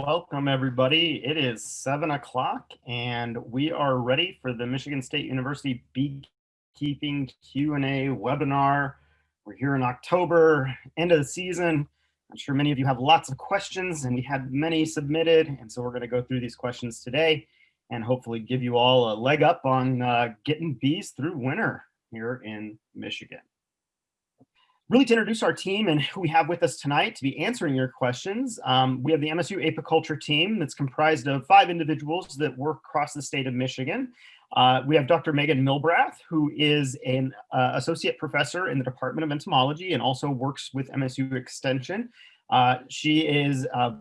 Welcome everybody. It is seven o'clock and we are ready for the Michigan State University Beekeeping Q&A webinar. We're here in October, end of the season. I'm sure many of you have lots of questions and we had many submitted. And so we're gonna go through these questions today and hopefully give you all a leg up on uh, getting bees through winter here in Michigan really to introduce our team and who we have with us tonight to be answering your questions. Um, we have the MSU apiculture team that's comprised of five individuals that work across the state of Michigan. Uh, we have Dr. Megan Milbrath, who is an uh, associate professor in the Department of Entomology and also works with MSU Extension. Uh, she is uh,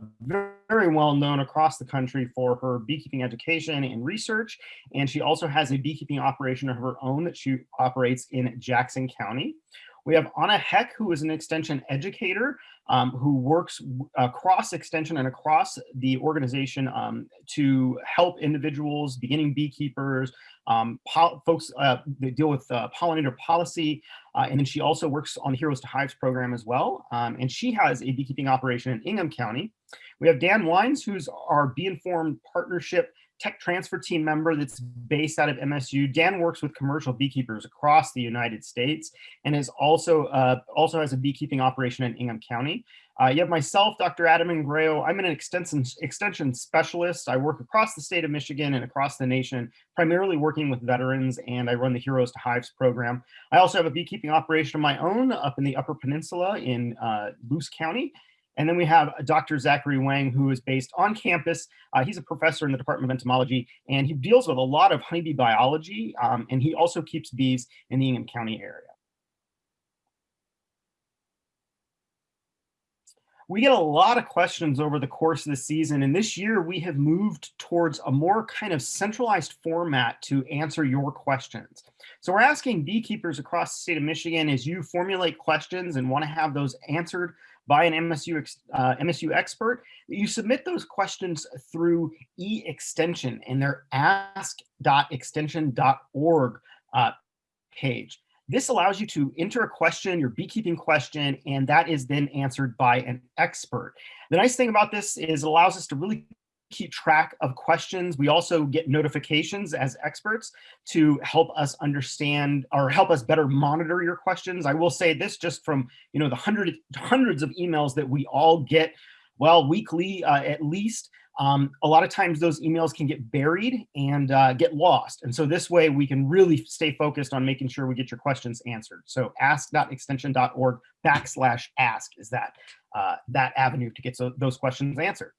very well known across the country for her beekeeping education and research, and she also has a beekeeping operation of her own that she operates in Jackson County. We have Anna Heck, who is an extension educator um, who works across extension and across the organization um, to help individuals, beginning beekeepers, um, folks uh, that deal with uh, pollinator policy. Uh, and then she also works on the Heroes to Hives program as well. Um, and she has a beekeeping operation in Ingham County. We have Dan Wyns, who's our Bee Informed Partnership tech transfer team member that's based out of MSU. Dan works with commercial beekeepers across the United States and is also uh, also has a beekeeping operation in Ingham County. Uh, you have myself, Dr. Adam Ingrao. I'm an extension, extension specialist. I work across the state of Michigan and across the nation, primarily working with veterans, and I run the Heroes to Hives program. I also have a beekeeping operation of my own up in the Upper Peninsula in uh, Luce County, and then we have Dr. Zachary Huang, who is based on campus. Uh, he's a professor in the Department of Entomology, and he deals with a lot of honeybee biology, um, and he also keeps bees in the Ingham County area. We get a lot of questions over the course of the season, and this year we have moved towards a more kind of centralized format to answer your questions. So we're asking beekeepers across the state of Michigan as you formulate questions and want to have those answered by an MSU, uh, MSU expert, you submit those questions through e-extension and their ask.extension.org uh, page. This allows you to enter a question, your beekeeping question, and that is then answered by an expert. The nice thing about this is it allows us to really keep track of questions. We also get notifications as experts to help us understand or help us better monitor your questions. I will say this just from you know the hundred, hundreds of emails that we all get, well, weekly uh, at least. Um, a lot of times those emails can get buried and uh, get lost. And so this way we can really stay focused on making sure we get your questions answered. So ask.extension.org backslash ask is that, uh, that avenue to get so, those questions answered.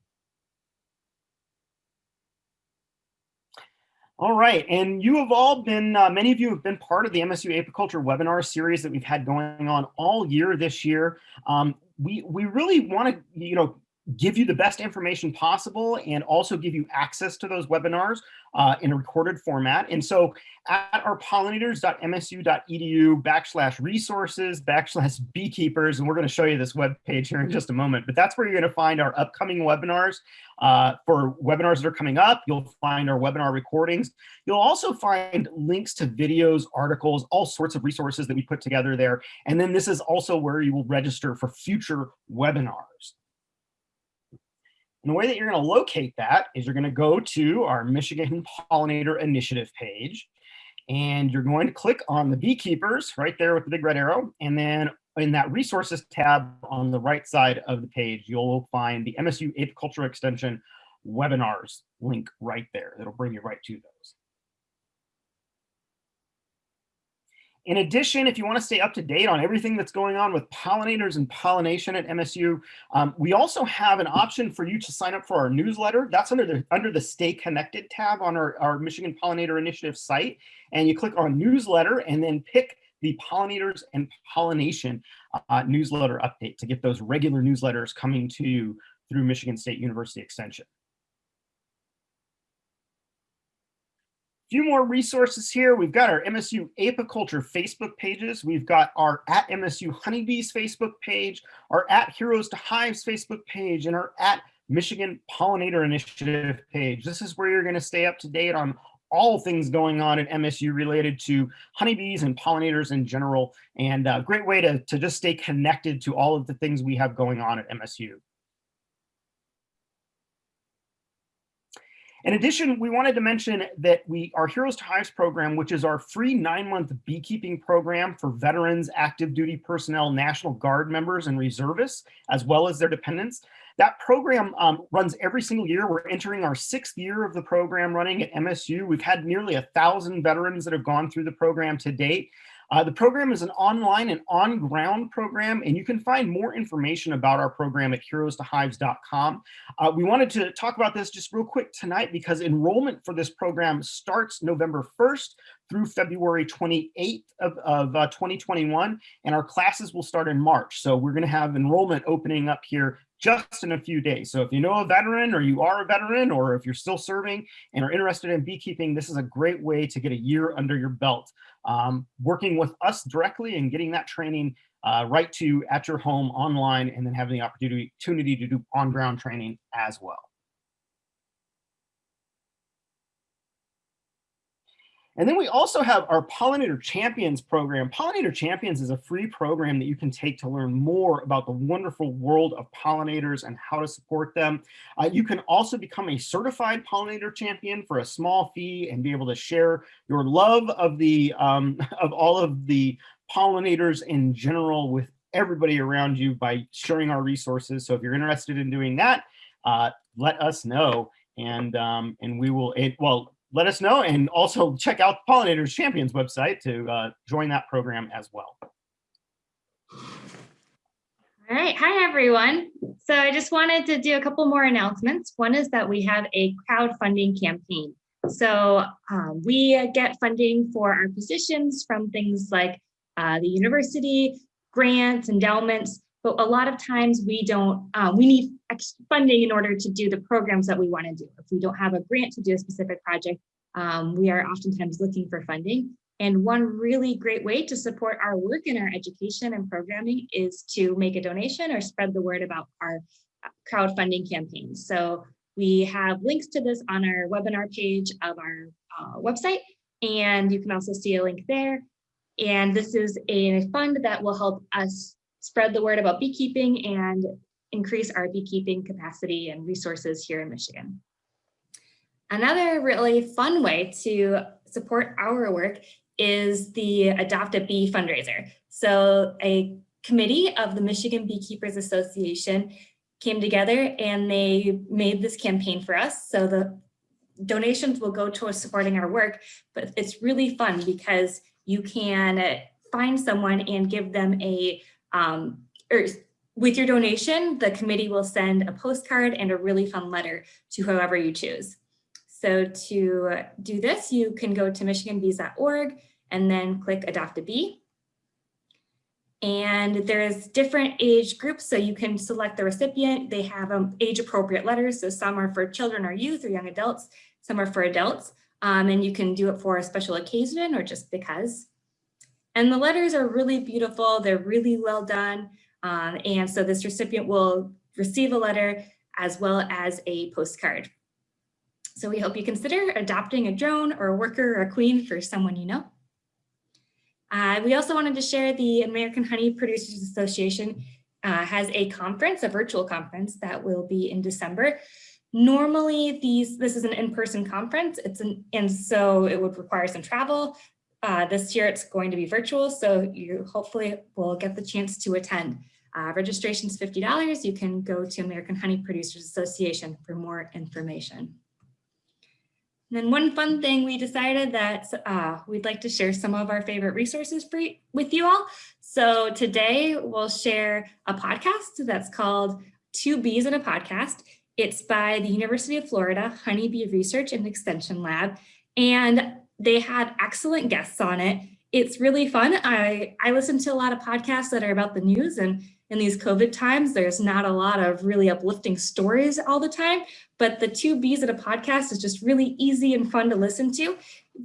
All right, and you have all been, uh, many of you have been part of the MSU Apiculture webinar series that we've had going on all year this year. Um, we, we really want to, you know, give you the best information possible and also give you access to those webinars uh, in a recorded format. And so at our pollinators.msu.edu backslash resources backslash beekeepers, and we're going to show you this web page here in just a moment, but that's where you're going to find our upcoming webinars. Uh, for webinars that are coming up, you'll find our webinar recordings. You'll also find links to videos, articles, all sorts of resources that we put together there. And then this is also where you will register for future webinars. And the way that you're going to locate that is you're going to go to our Michigan Pollinator Initiative page, and you're going to click on the beekeepers right there with the big red arrow. And then in that resources tab on the right side of the page, you'll find the MSU Apiculture Extension webinars link right there. That'll bring you right to those. In addition, if you want to stay up to date on everything that's going on with pollinators and pollination at MSU, um, we also have an option for you to sign up for our newsletter. That's under the under the Stay Connected tab on our, our Michigan Pollinator Initiative site. And you click on newsletter and then pick the pollinators and pollination uh, newsletter update to get those regular newsletters coming to you through Michigan State University Extension. Few more resources here. We've got our MSU Apiculture Facebook pages. We've got our at MSU Honeybees Facebook page, our at Heroes to Hives Facebook page, and our at Michigan Pollinator Initiative page. This is where you're going to stay up to date on all things going on at MSU related to honeybees and pollinators in general, and a great way to, to just stay connected to all of the things we have going on at MSU. In addition, we wanted to mention that we our Heroes to Hives program, which is our free nine-month beekeeping program for veterans, active duty personnel, National Guard members, and reservists, as well as their dependents. That program um, runs every single year. We're entering our sixth year of the program running at MSU. We've had nearly a thousand veterans that have gone through the program to date. Uh, the program is an online and on-ground program, and you can find more information about our program at heroestohives.com. Uh, we wanted to talk about this just real quick tonight because enrollment for this program starts November 1st through February 28th of, of uh, 2021, and our classes will start in March. So we're gonna have enrollment opening up here just in a few days. So if you know a veteran or you are a veteran or if you're still serving and are interested in beekeeping, this is a great way to get a year under your belt um, working with us directly and getting that training uh, right to at your home online and then having the opportunity to do on-ground training as well. And then we also have our Pollinator Champions program. Pollinator Champions is a free program that you can take to learn more about the wonderful world of pollinators and how to support them. Uh, you can also become a certified pollinator champion for a small fee and be able to share your love of the um, of all of the pollinators in general with everybody around you by sharing our resources. So if you're interested in doing that, uh, let us know and um, and we will, it, well, let us know and also check out the Pollinators Champions website to uh, join that program as well. All right, hi everyone. So I just wanted to do a couple more announcements. One is that we have a crowdfunding campaign. So um, we get funding for our positions from things like uh, the university, grants, endowments, but a lot of times we don't, uh, we need funding in order to do the programs that we want to do. If we don't have a grant to do a specific project, um, we are oftentimes looking for funding. And one really great way to support our work in our education and programming is to make a donation or spread the word about our uh, crowdfunding campaigns. So we have links to this on our webinar page of our uh, website, and you can also see a link there. And this is a fund that will help us spread the word about beekeeping and increase our beekeeping capacity and resources here in Michigan. Another really fun way to support our work is the Adopt a Bee fundraiser. So a committee of the Michigan Beekeepers Association came together and they made this campaign for us. So the donations will go towards supporting our work, but it's really fun because you can find someone and give them a um, or with your donation, the committee will send a postcard and a really fun letter to whoever you choose. So to do this, you can go to michiganbees.org and then click Adopt a Bee. And there's different age groups, so you can select the recipient. They have um, age appropriate letters, so some are for children or youth or young adults, some are for adults, um, and you can do it for a special occasion or just because. And the letters are really beautiful. They're really well done. Um, and so this recipient will receive a letter as well as a postcard. So we hope you consider adopting a drone or a worker or a queen for someone you know. Uh, we also wanted to share the American Honey Producers Association uh, has a conference, a virtual conference that will be in December. Normally these, this is an in-person conference, it's an, and so it would require some travel. Uh, this year it's going to be virtual, so you hopefully will get the chance to attend. Uh, registration is $50. You can go to American Honey Producers Association for more information. And then one fun thing, we decided that uh, we'd like to share some of our favorite resources for, with you all. So today we'll share a podcast that's called Two Bees in a Podcast. It's by the University of Florida Honeybee Research and Extension Lab. And they had excellent guests on it. It's really fun. I, I listen to a lot of podcasts that are about the news and in these COVID times, there's not a lot of really uplifting stories all the time, but the two B's at a podcast is just really easy and fun to listen to.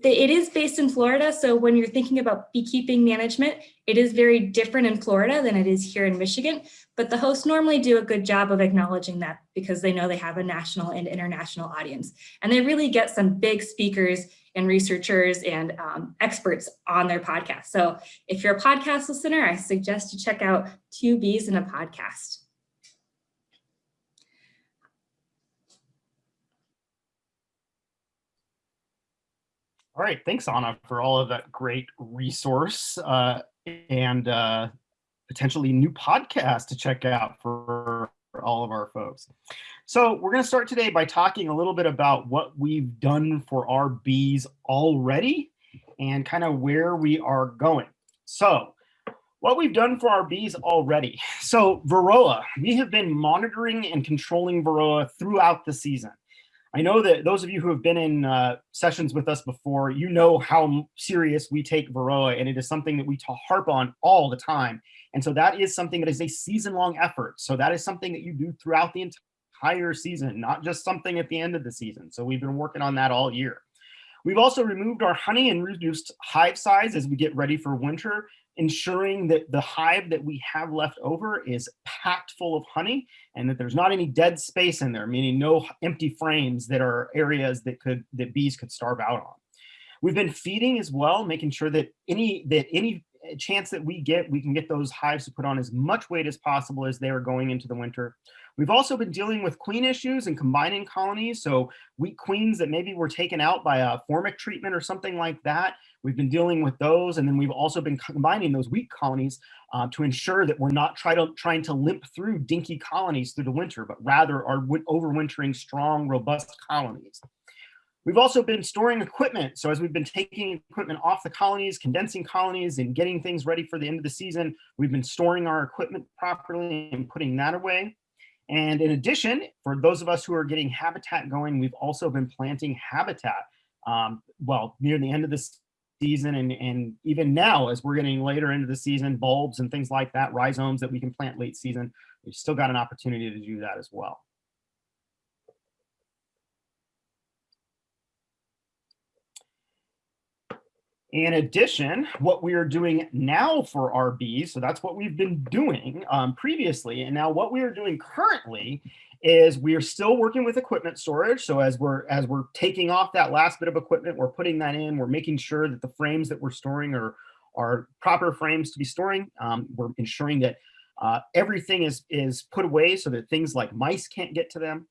It is based in Florida, so when you're thinking about beekeeping management, it is very different in Florida than it is here in Michigan, but the hosts normally do a good job of acknowledging that because they know they have a national and international audience. And they really get some big speakers and researchers and um, experts on their podcast. So if you're a podcast listener, I suggest you check out Two Bees in a Podcast. All right, thanks Anna for all of that great resource uh, and uh, potentially new podcast to check out for all of our folks. So we're going to start today by talking a little bit about what we've done for our bees already and kind of where we are going. So what we've done for our bees already. So Varroa, we have been monitoring and controlling Varroa throughout the season. I know that those of you who have been in uh, sessions with us before, you know how serious we take Varroa, and it is something that we harp on all the time. And so that is something that is a season-long effort. So that is something that you do throughout the entire season, not just something at the end of the season. So we've been working on that all year. We've also removed our honey and reduced hive size as we get ready for winter, ensuring that the hive that we have left over is packed full of honey and that there's not any dead space in there, meaning no empty frames that are areas that could that bees could starve out on. We've been feeding as well, making sure that any that any chance that we get, we can get those hives to put on as much weight as possible as they are going into the winter. We've also been dealing with queen issues and combining colonies. So weak queens that maybe were taken out by a formic treatment or something like that. We've been dealing with those. And then we've also been combining those weak colonies uh, to ensure that we're not try to, trying to limp through dinky colonies through the winter, but rather are overwintering strong, robust colonies. We've also been storing equipment. So as we've been taking equipment off the colonies, condensing colonies and getting things ready for the end of the season, we've been storing our equipment properly and putting that away. And in addition, for those of us who are getting habitat going, we've also been planting habitat. Um, well, near the end of the season and, and even now as we're getting later into the season, bulbs and things like that, rhizomes that we can plant late season, we've still got an opportunity to do that as well. In addition, what we are doing now for bees, so that's what we've been doing um, previously, and now what we are doing currently is we are still working with equipment storage. So as we're as we're taking off that last bit of equipment, we're putting that in, we're making sure that the frames that we're storing are, are proper frames to be storing. Um, we're ensuring that uh, everything is, is put away so that things like mice can't get to them.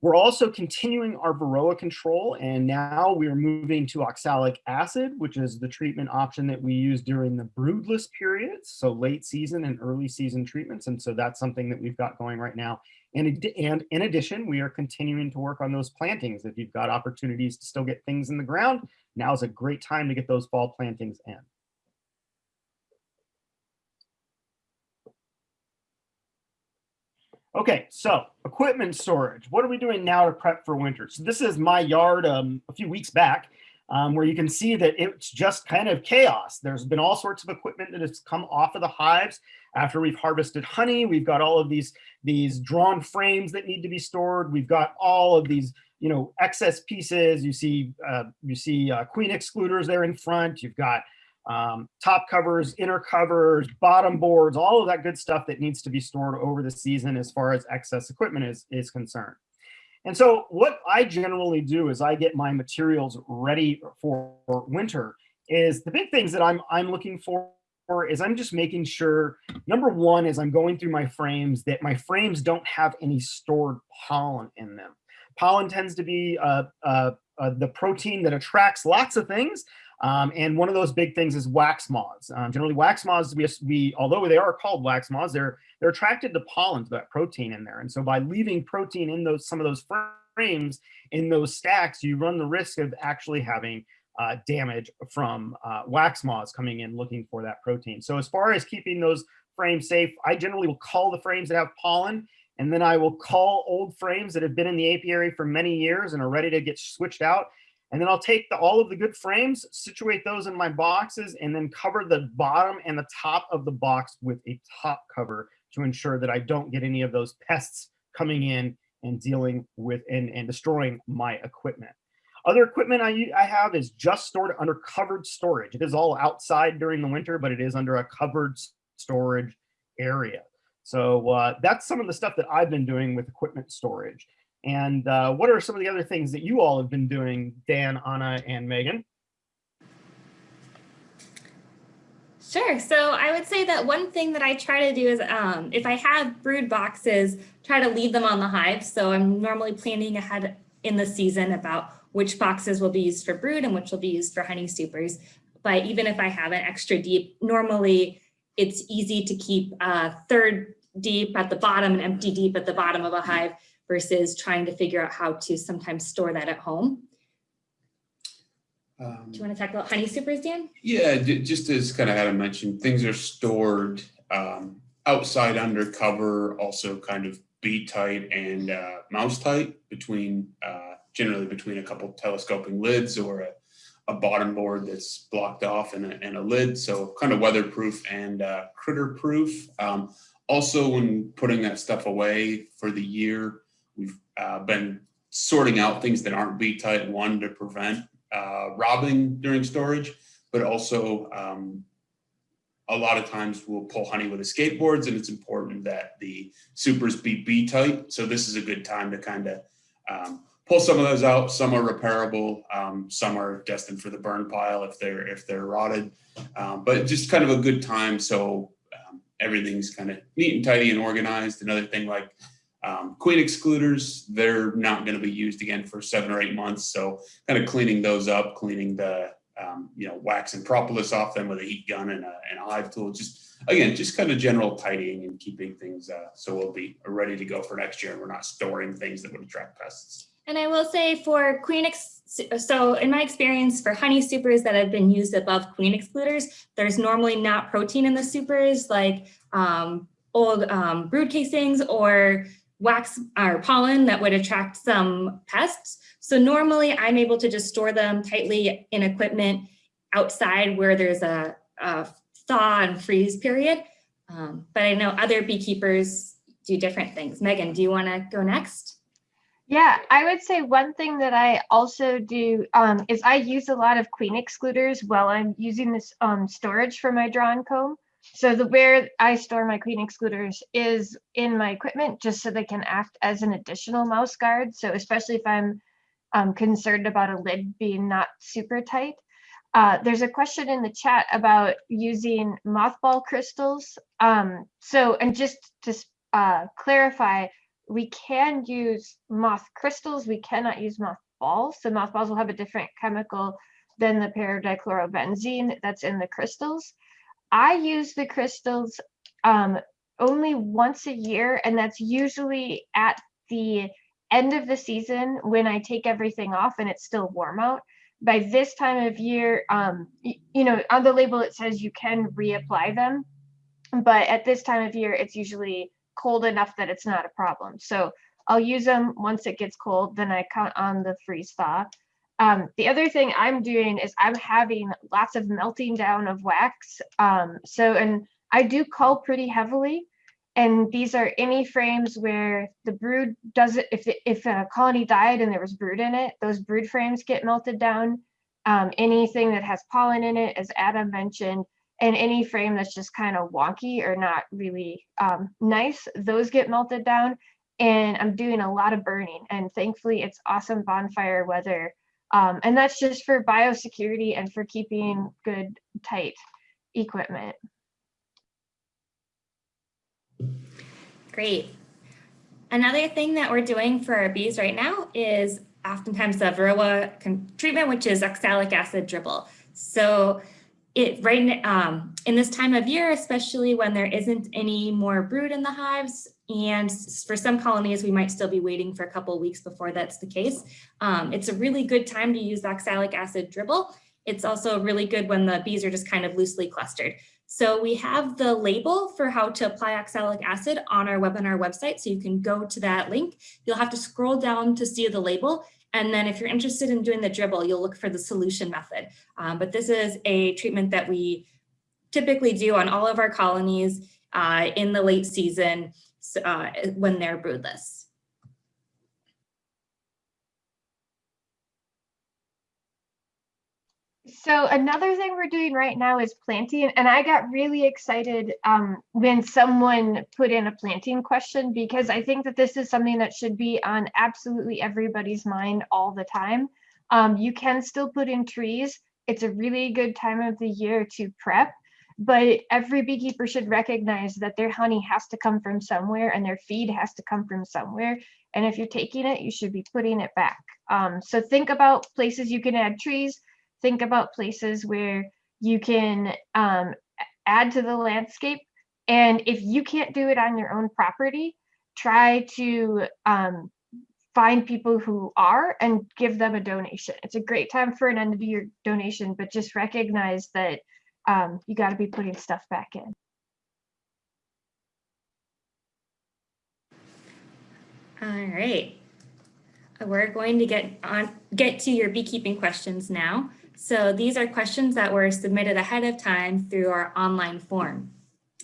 We're also continuing our Varroa control, and now we're moving to oxalic acid, which is the treatment option that we use during the broodless periods, so late season and early season treatments. And so that's something that we've got going right now. And, and in addition, we are continuing to work on those plantings. If you've got opportunities to still get things in the ground, now is a great time to get those fall plantings in. Okay, so equipment storage. What are we doing now to prep for winter? So this is my yard um, a few weeks back um, where you can see that it's just kind of chaos. There's been all sorts of equipment that has come off of the hives after we've harvested honey. We've got all of these, these drawn frames that need to be stored. We've got all of these you know, excess pieces. You see, uh, you see uh, queen excluders there in front. You've got um, top covers, inner covers, bottom boards, all of that good stuff that needs to be stored over the season as far as excess equipment is, is concerned. And so what I generally do is I get my materials ready for winter is the big things that I'm, I'm looking for is I'm just making sure, number one is I'm going through my frames that my frames don't have any stored pollen in them. Pollen tends to be uh, uh, uh, the protein that attracts lots of things, um, and one of those big things is wax moths. Um, generally, wax moths, we, we, although they are called wax moths, they're they're attracted to pollen, to that protein in there. And so by leaving protein in those some of those frames in those stacks, you run the risk of actually having uh, damage from uh, wax moths coming in looking for that protein. So as far as keeping those frames safe, I generally will call the frames that have pollen and then I will call old frames that have been in the apiary for many years and are ready to get switched out and then I'll take the, all of the good frames, situate those in my boxes, and then cover the bottom and the top of the box with a top cover to ensure that I don't get any of those pests coming in and dealing with and, and destroying my equipment. Other equipment I, I have is just stored under covered storage. It is all outside during the winter, but it is under a covered storage area. So uh, that's some of the stuff that I've been doing with equipment storage. And uh, what are some of the other things that you all have been doing, Dan, Anna, and Megan? Sure. So I would say that one thing that I try to do is um, if I have brood boxes, try to leave them on the hive. So I'm normally planning ahead in the season about which boxes will be used for brood and which will be used for honey supers. But even if I have an extra deep, normally it's easy to keep a third deep at the bottom and empty deep at the bottom of a hive versus trying to figure out how to sometimes store that at home. Um, Do you want to talk about honey supers, Dan? Yeah, just as kind of Adam mentioned, things are stored um, outside under cover, also kind of bee tight and uh, mouse tight between, uh, generally between a couple telescoping lids or a, a bottom board that's blocked off and a, and a lid. So kind of weatherproof and uh, critter proof. Um, also, when putting that stuff away for the year, we've uh, been sorting out things that aren't bee tight, one to prevent uh, robbing during storage, but also um, a lot of times we'll pull honey with the escape boards and it's important that the supers be bee tight. So this is a good time to kind of um, pull some of those out. Some are repairable, um, some are destined for the burn pile if they're if they're rotted. Um, but just kind of a good time so um, everything's kind of neat and tidy and organized. Another thing like um, queen excluders, they're not going to be used again for seven or eight months. So kind of cleaning those up, cleaning the um, you know wax and propolis off them with a heat gun and a, and a hive tool. Just again, just kind of general tidying and keeping things uh, so we'll be ready to go for next year and we're not storing things that would attract pests. And I will say for queen, ex so in my experience for honey supers that have been used above queen excluders, there's normally not protein in the supers like um, old um, brood casings or wax or pollen that would attract some pests. So normally I'm able to just store them tightly in equipment outside where there's a, a thaw and freeze period. Um, but I know other beekeepers do different things. Megan, do you want to go next? Yeah, I would say one thing that I also do um, is I use a lot of queen excluders while I'm using this um, storage for my drawn comb. So the where I store my queen excluders is in my equipment, just so they can act as an additional mouse guard. So especially if I'm um, concerned about a lid being not super tight. Uh, there's a question in the chat about using mothball crystals. Um, so, and just to uh, clarify, we can use moth crystals. We cannot use moth balls. So mothballs will have a different chemical than the paradichlorobenzene that's in the crystals. I use the crystals um, only once a year, and that's usually at the end of the season when I take everything off and it's still warm out. By this time of year, um, you know, on the label it says you can reapply them, but at this time of year, it's usually cold enough that it's not a problem. So I'll use them once it gets cold, then I count on the freeze thaw. Um, the other thing I'm doing is I'm having lots of melting down of wax. Um, so, and I do cull pretty heavily. And these are any frames where the brood doesn't, if, if a colony died and there was brood in it, those brood frames get melted down. Um, anything that has pollen in it, as Adam mentioned, and any frame that's just kind of wonky or not really um, nice, those get melted down. And I'm doing a lot of burning and thankfully it's awesome bonfire weather. Um, and that's just for biosecurity and for keeping good tight equipment. Great. Another thing that we're doing for our bees right now is oftentimes the varroa treatment, which is oxalic acid dribble. So it right um, in this time of year, especially when there isn't any more brood in the hives, and for some colonies, we might still be waiting for a couple weeks before that's the case. Um, it's a really good time to use oxalic acid dribble. It's also really good when the bees are just kind of loosely clustered. So we have the label for how to apply oxalic acid on our webinar website. So you can go to that link. You'll have to scroll down to see the label. And then if you're interested in doing the dribble, you'll look for the solution method. Um, but this is a treatment that we typically do on all of our colonies uh, in the late season uh, when they're broodless. So another thing we're doing right now is planting, and I got really excited um, when someone put in a planting question because I think that this is something that should be on absolutely everybody's mind all the time. Um, you can still put in trees. It's a really good time of the year to prep, but every beekeeper should recognize that their honey has to come from somewhere and their feed has to come from somewhere. And if you're taking it, you should be putting it back. Um, so think about places you can add trees, think about places where you can um, add to the landscape. And if you can't do it on your own property, try to um, find people who are and give them a donation. It's a great time for an end of year donation, but just recognize that um, you got to be putting stuff back in. All right. We're going to get on, get to your beekeeping questions now. So these are questions that were submitted ahead of time through our online form.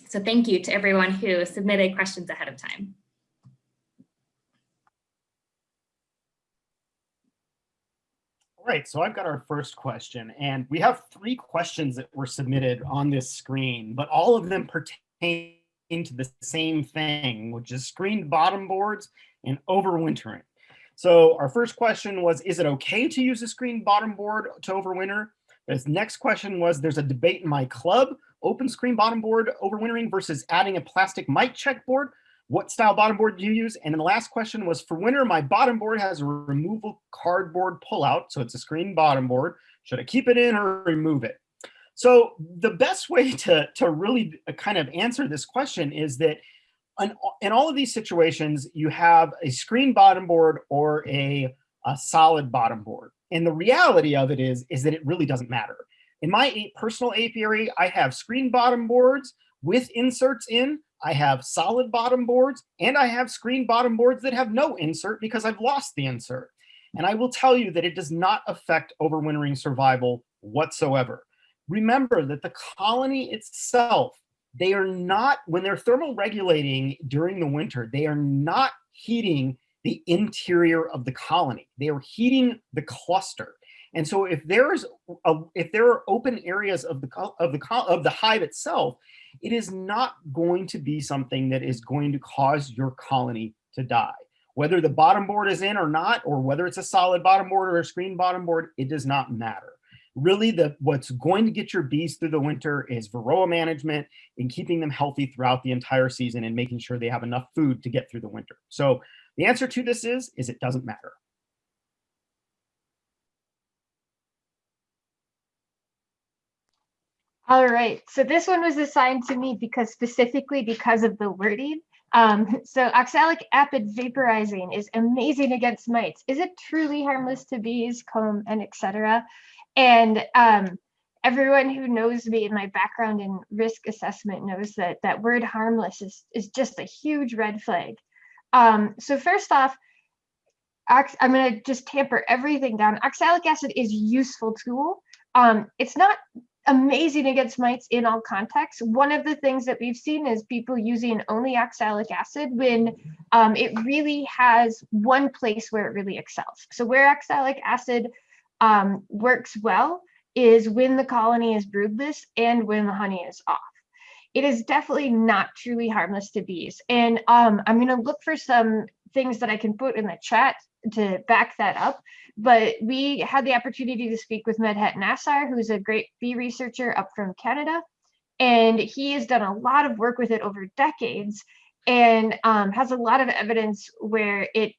So thank you to everyone who submitted questions ahead of time. All right, so I've got our first question, and we have three questions that were submitted on this screen, but all of them pertain to the same thing, which is screened bottom boards and overwintering. So our first question was, is it okay to use a screen bottom board to overwinter? This next question was, there's a debate in my club, open screen bottom board overwintering versus adding a plastic mite check board. What style bottom board do you use? And then the last question was for winter, my bottom board has a removable cardboard pullout. So it's a screen bottom board. Should I keep it in or remove it? So the best way to, to really kind of answer this question is that in, in all of these situations, you have a screen bottom board or a, a solid bottom board. And the reality of it is, is that it really doesn't matter. In my personal apiary, I have screen bottom boards with inserts in. I have solid bottom boards and I have screen bottom boards that have no insert because I've lost the insert. And I will tell you that it does not affect overwintering survival whatsoever. Remember that the colony itself, they are not, when they're thermal regulating during the winter, they are not heating the interior of the colony. They are heating the cluster. And so if there is a, if there are open areas of the of the of the hive itself, it is not going to be something that is going to cause your colony to die. Whether the bottom board is in or not, or whether it's a solid bottom board or a screen bottom board, it does not matter. Really, the what's going to get your bees through the winter is varroa management and keeping them healthy throughout the entire season and making sure they have enough food to get through the winter. So the answer to this is, is it doesn't matter. All right, so this one was assigned to me because specifically because of the wording. Um, so oxalic acid vaporizing is amazing against mites. Is it truly harmless to bees, comb, and etc.? And um, everyone who knows me and my background in risk assessment knows that that word harmless is, is just a huge red flag. Um, so first off, I'm going to just tamper everything down. Oxalic acid is useful tool. Um, it's not amazing against mites in all contexts. One of the things that we've seen is people using only oxalic acid when um, it really has one place where it really excels. So where oxalic acid um, works well is when the colony is broodless and when the honey is off. It is definitely not truly harmless to bees. And um, I'm going to look for some things that I can put in the chat to back that up. But we had the opportunity to speak with Medhat Nasr, who's a great bee researcher up from Canada. And he has done a lot of work with it over decades and um, has a lot of evidence where it,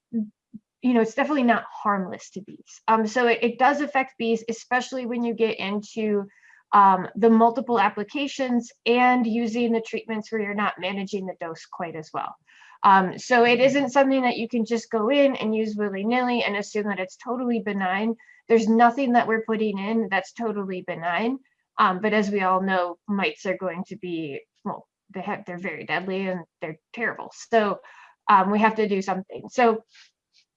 you know, it's definitely not harmless to bees. Um, so it, it does affect bees, especially when you get into um, the multiple applications and using the treatments where you're not managing the dose quite as well. Um, so it isn't something that you can just go in and use willy-nilly and assume that it's totally benign. There's nothing that we're putting in that's totally benign. Um, but as we all know, mites are going to be, well, they have, they're very deadly and they're terrible. So um, we have to do something. So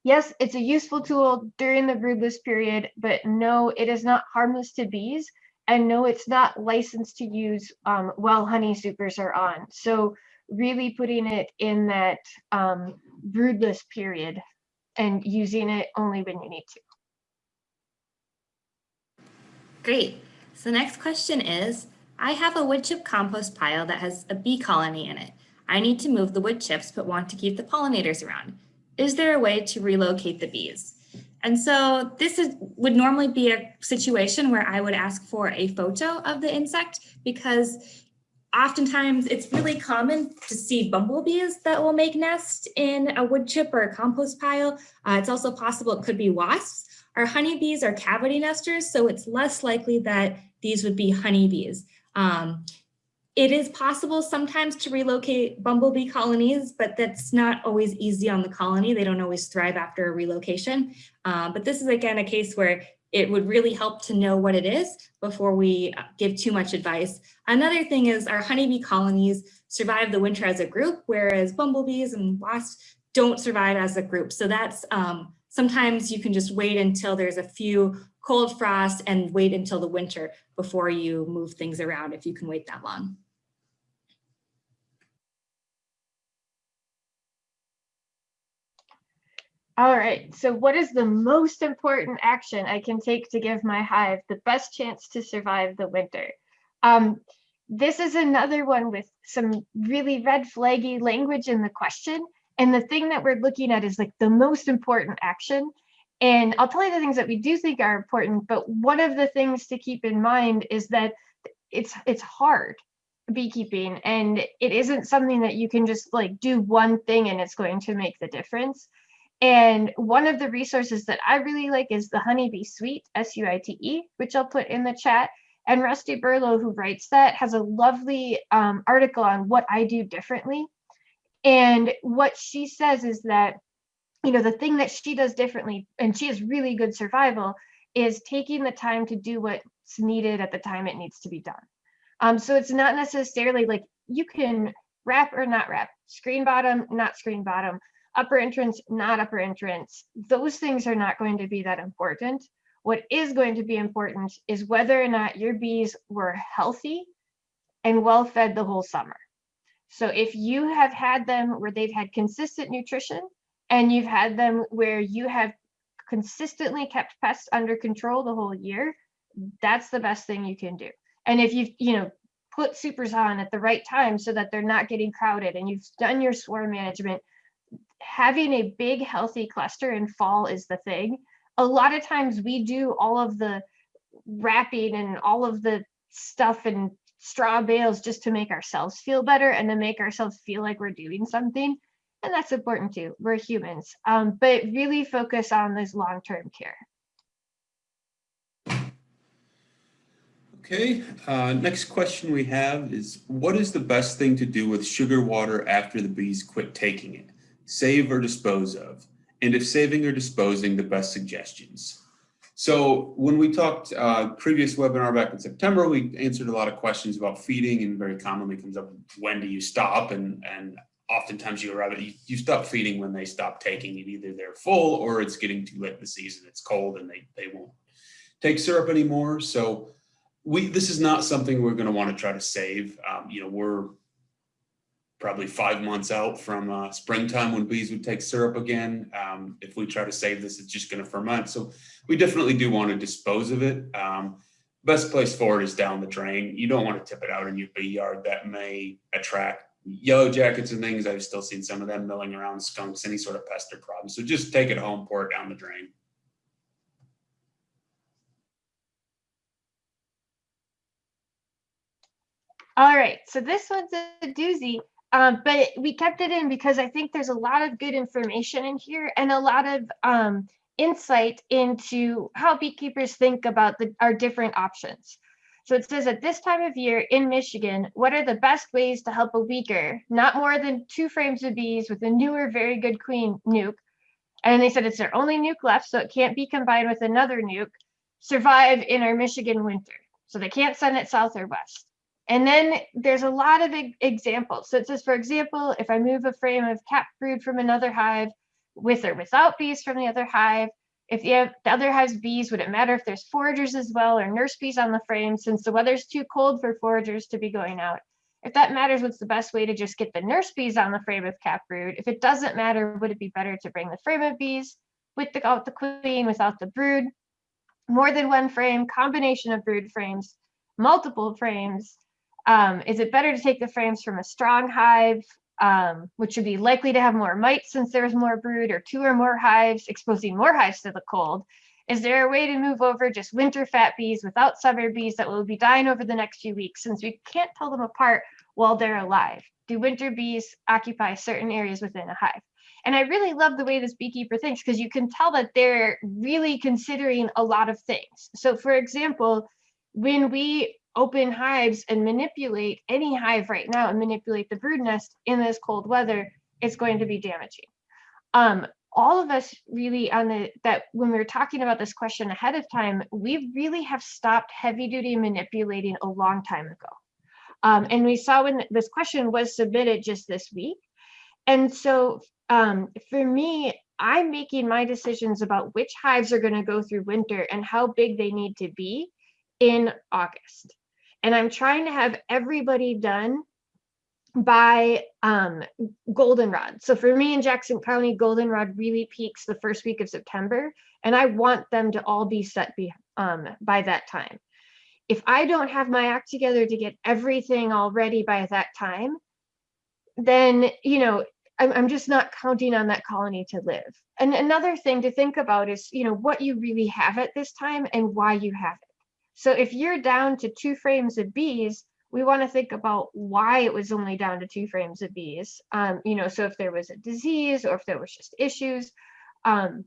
yes, it's a useful tool during the broodless period, but no, it is not harmless to bees. And no, it's not licensed to use um, while honey supers are on. So really putting it in that um, broodless period and using it only when you need to. Great. So next question is, I have a wood chip compost pile that has a bee colony in it. I need to move the wood chips, but want to keep the pollinators around. Is there a way to relocate the bees? And so this is would normally be a situation where I would ask for a photo of the insect because oftentimes it's really common to see bumblebees that will make nests in a wood chip or a compost pile. Uh, it's also possible it could be wasps. Our honeybees are cavity nesters, so it's less likely that these would be honeybees. Um, it is possible sometimes to relocate bumblebee colonies, but that's not always easy on the colony. They don't always thrive after a relocation. Uh, but this is again a case where it would really help to know what it is before we uh, give too much advice. Another thing is our honeybee colonies survive the winter as a group, whereas bumblebees and wasps don't survive as a group. So that's um, sometimes you can just wait until there's a few cold frost and wait until the winter before you move things around if you can wait that long. All right, so what is the most important action I can take to give my hive the best chance to survive the winter? Um, this is another one with some really red flaggy language in the question. And the thing that we're looking at is like the most important action. And I'll tell you the things that we do think are important, but one of the things to keep in mind is that it's it's hard beekeeping and it isn't something that you can just like do one thing and it's going to make the difference. And one of the resources that I really like is the Honeybee Suite, S-U-I-T-E, which I'll put in the chat. And Rusty Burlew, who writes that, has a lovely um, article on what I do differently. And what she says is that, you know, the thing that she does differently, and she has really good survival, is taking the time to do what's needed at the time it needs to be done. Um, so it's not necessarily like you can wrap or not wrap, screen bottom, not screen bottom, upper entrance, not upper entrance. Those things are not going to be that important. What is going to be important is whether or not your bees were healthy and well fed the whole summer. So if you have had them where they've had consistent nutrition and you've had them where you have consistently kept pests under control the whole year, that's the best thing you can do. And if you've, you know, put supers on at the right time so that they're not getting crowded and you've done your swarm management, having a big healthy cluster in fall is the thing. A lot of times we do all of the wrapping and all of the stuff and straw bales just to make ourselves feel better and to make ourselves feel like we're doing something. And that's important too. We're humans, um, but really focus on this long-term care. Okay, uh, next question we have is what is the best thing to do with sugar water after the bees quit taking it? Save or dispose of? And if saving or disposing, the best suggestions? So when we talked uh, previous webinar back in September, we answered a lot of questions about feeding and very commonly comes up, when do you stop? And, and oftentimes you arrive at, you, you stop feeding when they stop taking it, either they're full or it's getting too late in the season, it's cold and they, they won't take syrup anymore. So we, this is not something we're gonna wanna try to save. Um, you know, we're probably five months out from uh, springtime when bees would take syrup again. Um, if we try to save this, it's just going to ferment. So we definitely do want to dispose of it. Um, best place for it is down the drain. You don't want to tip it out in your bee yard. That may attract yellow jackets and things. I've still seen some of them milling around, skunks, any sort of pest or problem. So just take it home, pour it down the drain. All right, so this one's a doozy. Um, but we kept it in because I think there's a lot of good information in here and a lot of um, insight into how beekeepers think about the, our different options. So it says at this time of year in Michigan, what are the best ways to help a weaker, not more than two frames of bees with a newer, very good queen nuc? And they said it's their only nuc left, so it can't be combined with another nuc, survive in our Michigan winter. So they can't send it south or west. And then there's a lot of examples. So it says, for example, if I move a frame of cap brood from another hive with or without bees from the other hive, if have the other hive's bees, would it matter if there's foragers as well or nurse bees on the frame since the weather's too cold for foragers to be going out? If that matters, what's the best way to just get the nurse bees on the frame of cap brood? If it doesn't matter, would it be better to bring the frame of bees with the, the queen, without the brood? More than one frame, combination of brood frames, multiple frames, um, is it better to take the frames from a strong hive, um, which would be likely to have more mites since there's more brood or two or more hives, exposing more hives to the cold? Is there a way to move over just winter fat bees without summer bees that will be dying over the next few weeks since we can't tell them apart while they're alive? Do winter bees occupy certain areas within a hive? And I really love the way this beekeeper thinks because you can tell that they're really considering a lot of things. So for example, when we open hives and manipulate any hive right now and manipulate the brood nest in this cold weather, it's going to be damaging. Um, all of us really on the that when we were talking about this question ahead of time, we really have stopped heavy duty manipulating a long time ago. Um, and we saw when this question was submitted just this week. And so um, for me, I'm making my decisions about which hives are going to go through winter and how big they need to be in August. And I'm trying to have everybody done by um, goldenrod. So for me in Jackson County, goldenrod really peaks the first week of September, and I want them to all be set be, um, by that time. If I don't have my act together to get everything all ready by that time, then, you know, I'm, I'm just not counting on that colony to live. And another thing to think about is, you know, what you really have at this time and why you have it. So if you're down to two frames of bees, we want to think about why it was only down to two frames of bees. Um, you know, so if there was a disease or if there was just issues. Um,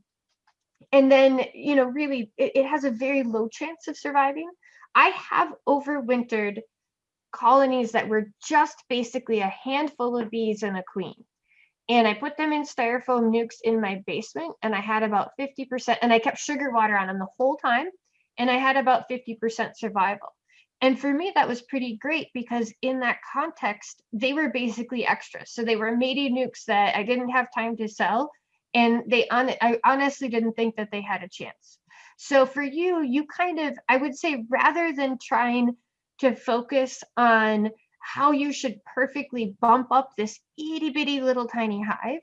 and then, you know, really it, it has a very low chance of surviving. I have overwintered colonies that were just basically a handful of bees and a queen. And I put them in styrofoam nucs in my basement and I had about 50% and I kept sugar water on them the whole time. And I had about 50% survival. And for me, that was pretty great because in that context, they were basically extras. So they were mating nucs that I didn't have time to sell. And they on I honestly didn't think that they had a chance. So for you, you kind of, I would say, rather than trying to focus on how you should perfectly bump up this itty bitty little tiny hive,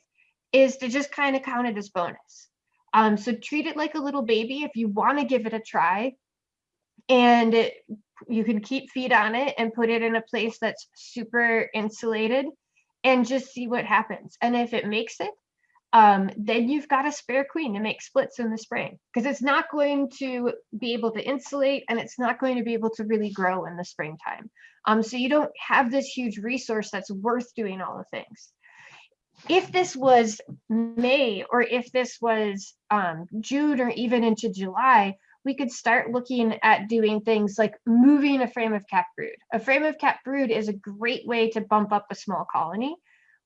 is to just kind of count it as bonus. Um, so treat it like a little baby if you want to give it a try. And it, you can keep feed on it and put it in a place that's super insulated and just see what happens. And if it makes it, um, then you've got a spare queen to make splits in the spring because it's not going to be able to insulate and it's not going to be able to really grow in the springtime. Um, so you don't have this huge resource that's worth doing all the things. If this was May or if this was um, June or even into July, we could start looking at doing things like moving a frame of cap brood. A frame of cap brood is a great way to bump up a small colony.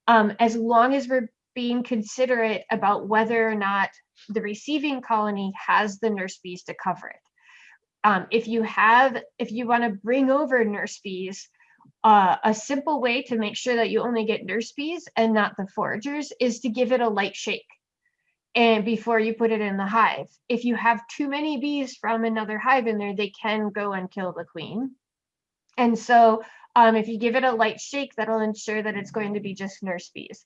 Um, as long as we're being considerate about whether or not the receiving colony has the nurse bees to cover it. Um, if you have, if you want to bring over nurse bees, uh, a simple way to make sure that you only get nurse bees and not the foragers is to give it a light shake and before you put it in the hive. If you have too many bees from another hive in there, they can go and kill the queen. And so um, if you give it a light shake, that'll ensure that it's going to be just nurse bees.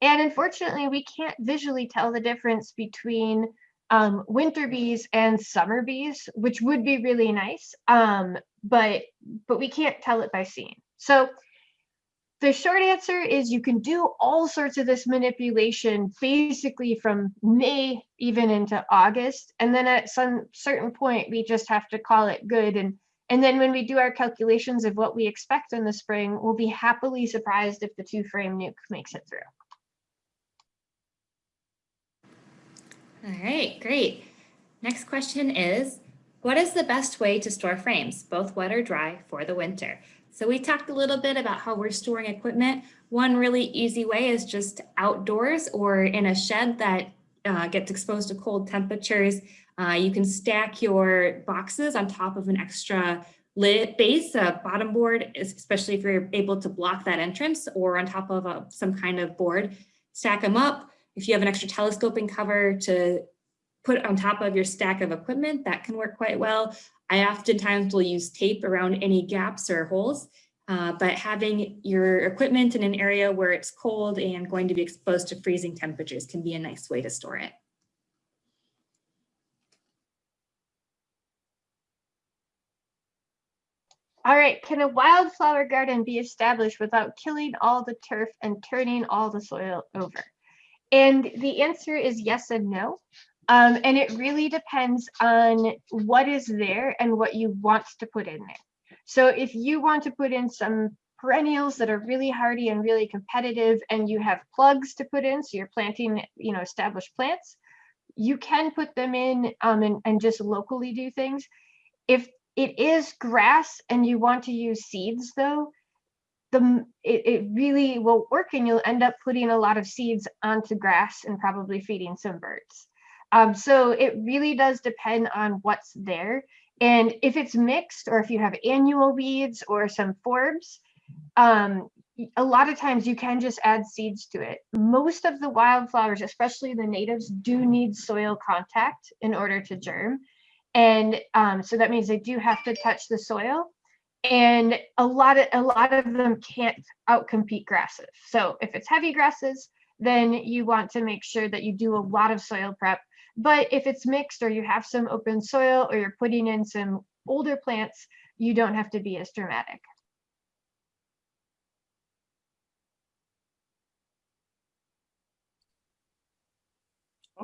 And unfortunately, we can't visually tell the difference between um, winter bees and summer bees, which would be really nice, um, but, but we can't tell it by seeing. So the short answer is you can do all sorts of this manipulation basically from May even into August. And then at some certain point, we just have to call it good. And, and then when we do our calculations of what we expect in the spring, we'll be happily surprised if the two frame nuc makes it through. All right, great. Next question is, what is the best way to store frames, both wet or dry, for the winter? So we talked a little bit about how we're storing equipment. One really easy way is just outdoors or in a shed that uh, gets exposed to cold temperatures. Uh, you can stack your boxes on top of an extra lid base, a bottom board, especially if you're able to block that entrance or on top of a, some kind of board. Stack them up. If you have an extra telescoping cover to put on top of your stack of equipment, that can work quite well. I oftentimes will use tape around any gaps or holes, uh, but having your equipment in an area where it's cold and going to be exposed to freezing temperatures can be a nice way to store it. All right, can a wildflower garden be established without killing all the turf and turning all the soil over? And the answer is yes and no. Um, and it really depends on what is there and what you want to put in there. So if you want to put in some perennials that are really hardy and really competitive and you have plugs to put in, so you're planting, you know, established plants, you can put them in um, and, and just locally do things. If it is grass and you want to use seeds though, the it, it really will work and you'll end up putting a lot of seeds onto grass and probably feeding some birds. Um, so it really does depend on what's there. And if it's mixed or if you have annual weeds or some forbs, um, a lot of times you can just add seeds to it. Most of the wildflowers, especially the natives, do need soil contact in order to germ. And um, so that means they do have to touch the soil. And a lot of a lot of them can't outcompete grasses. So if it's heavy grasses, then you want to make sure that you do a lot of soil prep. But if it's mixed or you have some open soil or you're putting in some older plants, you don't have to be as dramatic.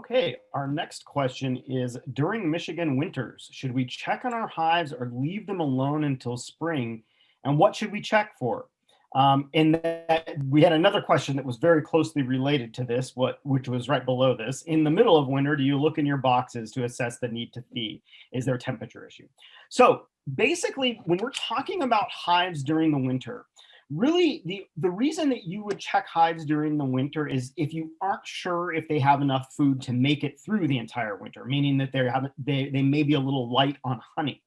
Okay, our next question is during Michigan winters, should we check on our hives or leave them alone until spring? And what should we check for? Um, and that, we had another question that was very closely related to this, what which was right below this. In the middle of winter, do you look in your boxes to assess the need to feed? Is there a temperature issue? So basically, when we're talking about hives during the winter, really the the reason that you would check hives during the winter is if you aren't sure if they have enough food to make it through the entire winter meaning that they have they, they may be a little light on honey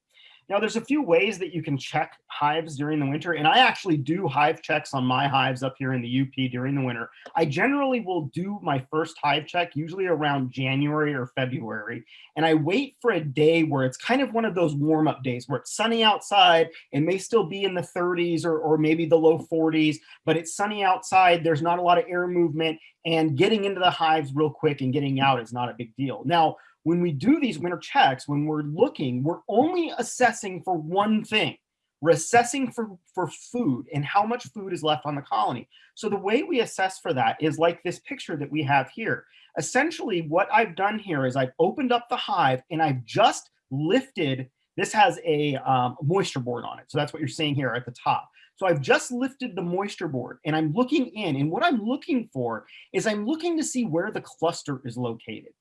now there's a few ways that you can check hives during the winter and i actually do hive checks on my hives up here in the U.P. during the winter i generally will do my first hive check usually around january or february and i wait for a day where it's kind of one of those warm up days where it's sunny outside it may still be in the 30s or, or maybe the low 40s, but it's sunny outside. There's not a lot of air movement and getting into the hives real quick and getting out is not a big deal. Now, when we do these winter checks, when we're looking, we're only assessing for one thing. We're assessing for, for food and how much food is left on the colony. So the way we assess for that is like this picture that we have here. Essentially, what I've done here is I've opened up the hive and I've just lifted this has a um, moisture board on it. So that's what you're seeing here at the top. So I've just lifted the moisture board and I'm looking in and what I'm looking for is I'm looking to see where the cluster is located.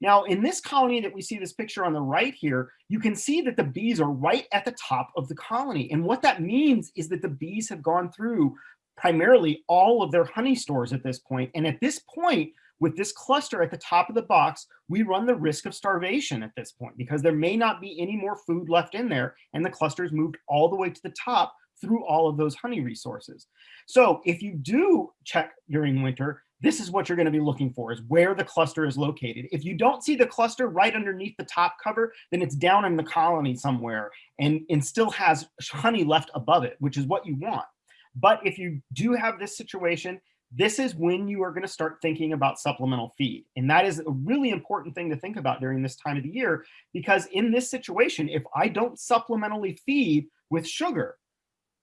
Now in this colony that we see this picture on the right here, you can see that the bees are right at the top of the colony. And what that means is that the bees have gone through primarily all of their honey stores at this point. And at this point, with this cluster at the top of the box, we run the risk of starvation at this point because there may not be any more food left in there and the cluster's moved all the way to the top through all of those honey resources. So if you do check during winter, this is what you're gonna be looking for is where the cluster is located. If you don't see the cluster right underneath the top cover, then it's down in the colony somewhere and, and still has honey left above it, which is what you want. But if you do have this situation, this is when you are going to start thinking about supplemental feed. And that is a really important thing to think about during this time of the year, because in this situation, if I don't supplementally feed with sugar,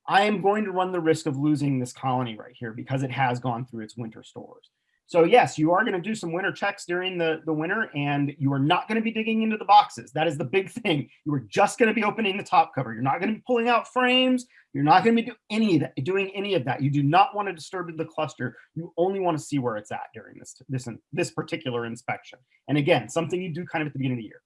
I am going to run the risk of losing this colony right here because it has gone through its winter stores. So yes, you are going to do some winter checks during the, the winter and you are not going to be digging into the boxes. That is the big thing. You are just going to be opening the top cover. You're not going to be pulling out frames. You're not going to be do any of that, doing any of that. You do not want to disturb the cluster. You only want to see where it's at during this, this, this particular inspection. And again, something you do kind of at the beginning of the year.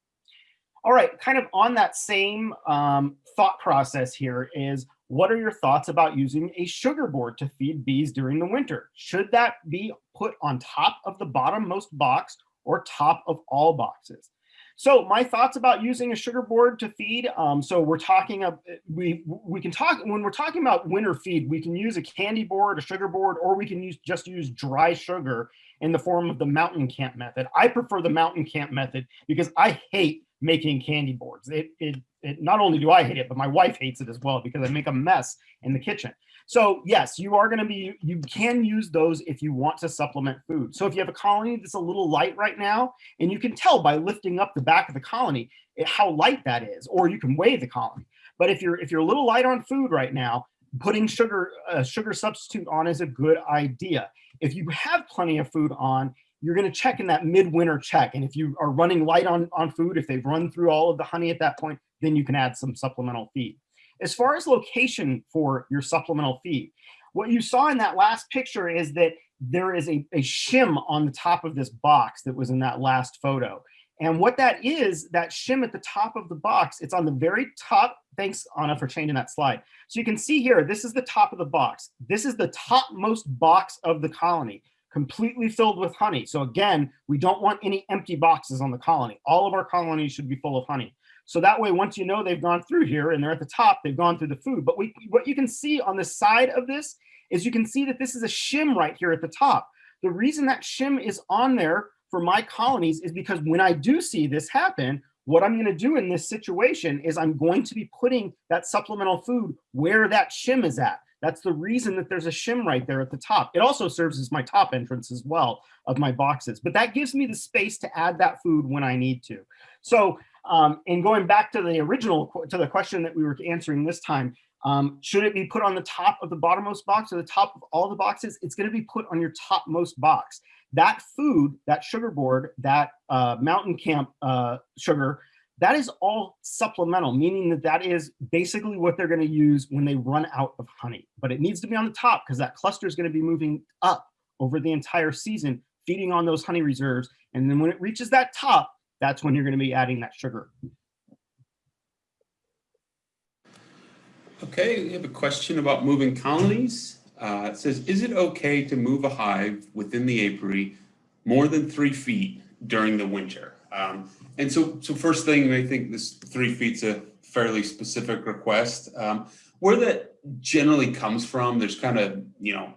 All right, kind of on that same um, thought process here is what are your thoughts about using a sugar board to feed bees during the winter? Should that be put on top of the bottommost box or top of all boxes? So my thoughts about using a sugar board to feed. Um, so we're talking, uh, we we can talk, when we're talking about winter feed, we can use a candy board, a sugar board, or we can use just use dry sugar in the form of the mountain camp method. I prefer the mountain camp method because I hate making candy boards. It, it, it, not only do I hate it, but my wife hates it as well because I make a mess in the kitchen. So yes, you are gonna be, you can use those if you want to supplement food. So if you have a colony that's a little light right now, and you can tell by lifting up the back of the colony it, how light that is, or you can weigh the colony. But if you're, if you're a little light on food right now, putting sugar, a sugar substitute on is a good idea. If you have plenty of food on, you're going to check in that midwinter check. And if you are running light on, on food, if they've run through all of the honey at that point, then you can add some supplemental feed. As far as location for your supplemental feed, what you saw in that last picture is that there is a, a shim on the top of this box that was in that last photo. And what that is, that shim at the top of the box, it's on the very top. Thanks, Anna, for changing that slide. So you can see here, this is the top of the box. This is the topmost box of the colony, completely filled with honey. So again, we don't want any empty boxes on the colony. All of our colonies should be full of honey. So that way, once you know they've gone through here and they're at the top, they've gone through the food. But we, what you can see on the side of this is you can see that this is a shim right here at the top. The reason that shim is on there for my colonies is because when I do see this happen, what I'm going to do in this situation is I'm going to be putting that supplemental food where that shim is at. That's the reason that there's a shim right there at the top. It also serves as my top entrance as well of my boxes, but that gives me the space to add that food when I need to. So, um, going back to the original, to the question that we were answering this time, um, should it be put on the top of the bottommost box or the top of all the boxes? It's going to be put on your topmost box that food, that sugar board, that uh, mountain camp uh, sugar, that is all supplemental, meaning that that is basically what they're going to use when they run out of honey. But it needs to be on the top because that cluster is going to be moving up over the entire season, feeding on those honey reserves. And then when it reaches that top, that's when you're going to be adding that sugar. Okay, we have a question about moving colonies. Uh, it says, is it okay to move a hive within the apiary more than three feet during the winter? Um, and so, so first thing, I think this three feet's a fairly specific request. Um, where that generally comes from, there's kind of, you know,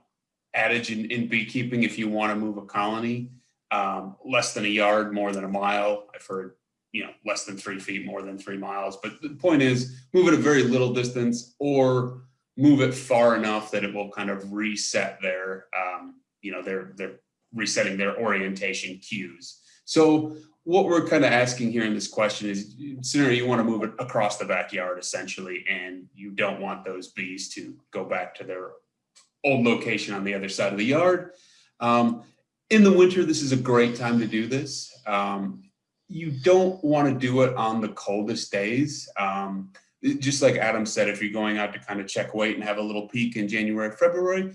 adage in, in beekeeping, if you want to move a colony, um, less than a yard, more than a mile. I've heard, you know, less than three feet, more than three miles. But the point is, move it a very little distance or move it far enough that it will kind of reset their, um, you know, they're, they're resetting their orientation cues. So what we're kind of asking here in this question is, scenario you want to move it across the backyard essentially, and you don't want those bees to go back to their old location on the other side of the yard. Um, in the winter, this is a great time to do this. Um, you don't want to do it on the coldest days. Um, just like Adam said, if you're going out to kind of check weight and have a little peek in January, February,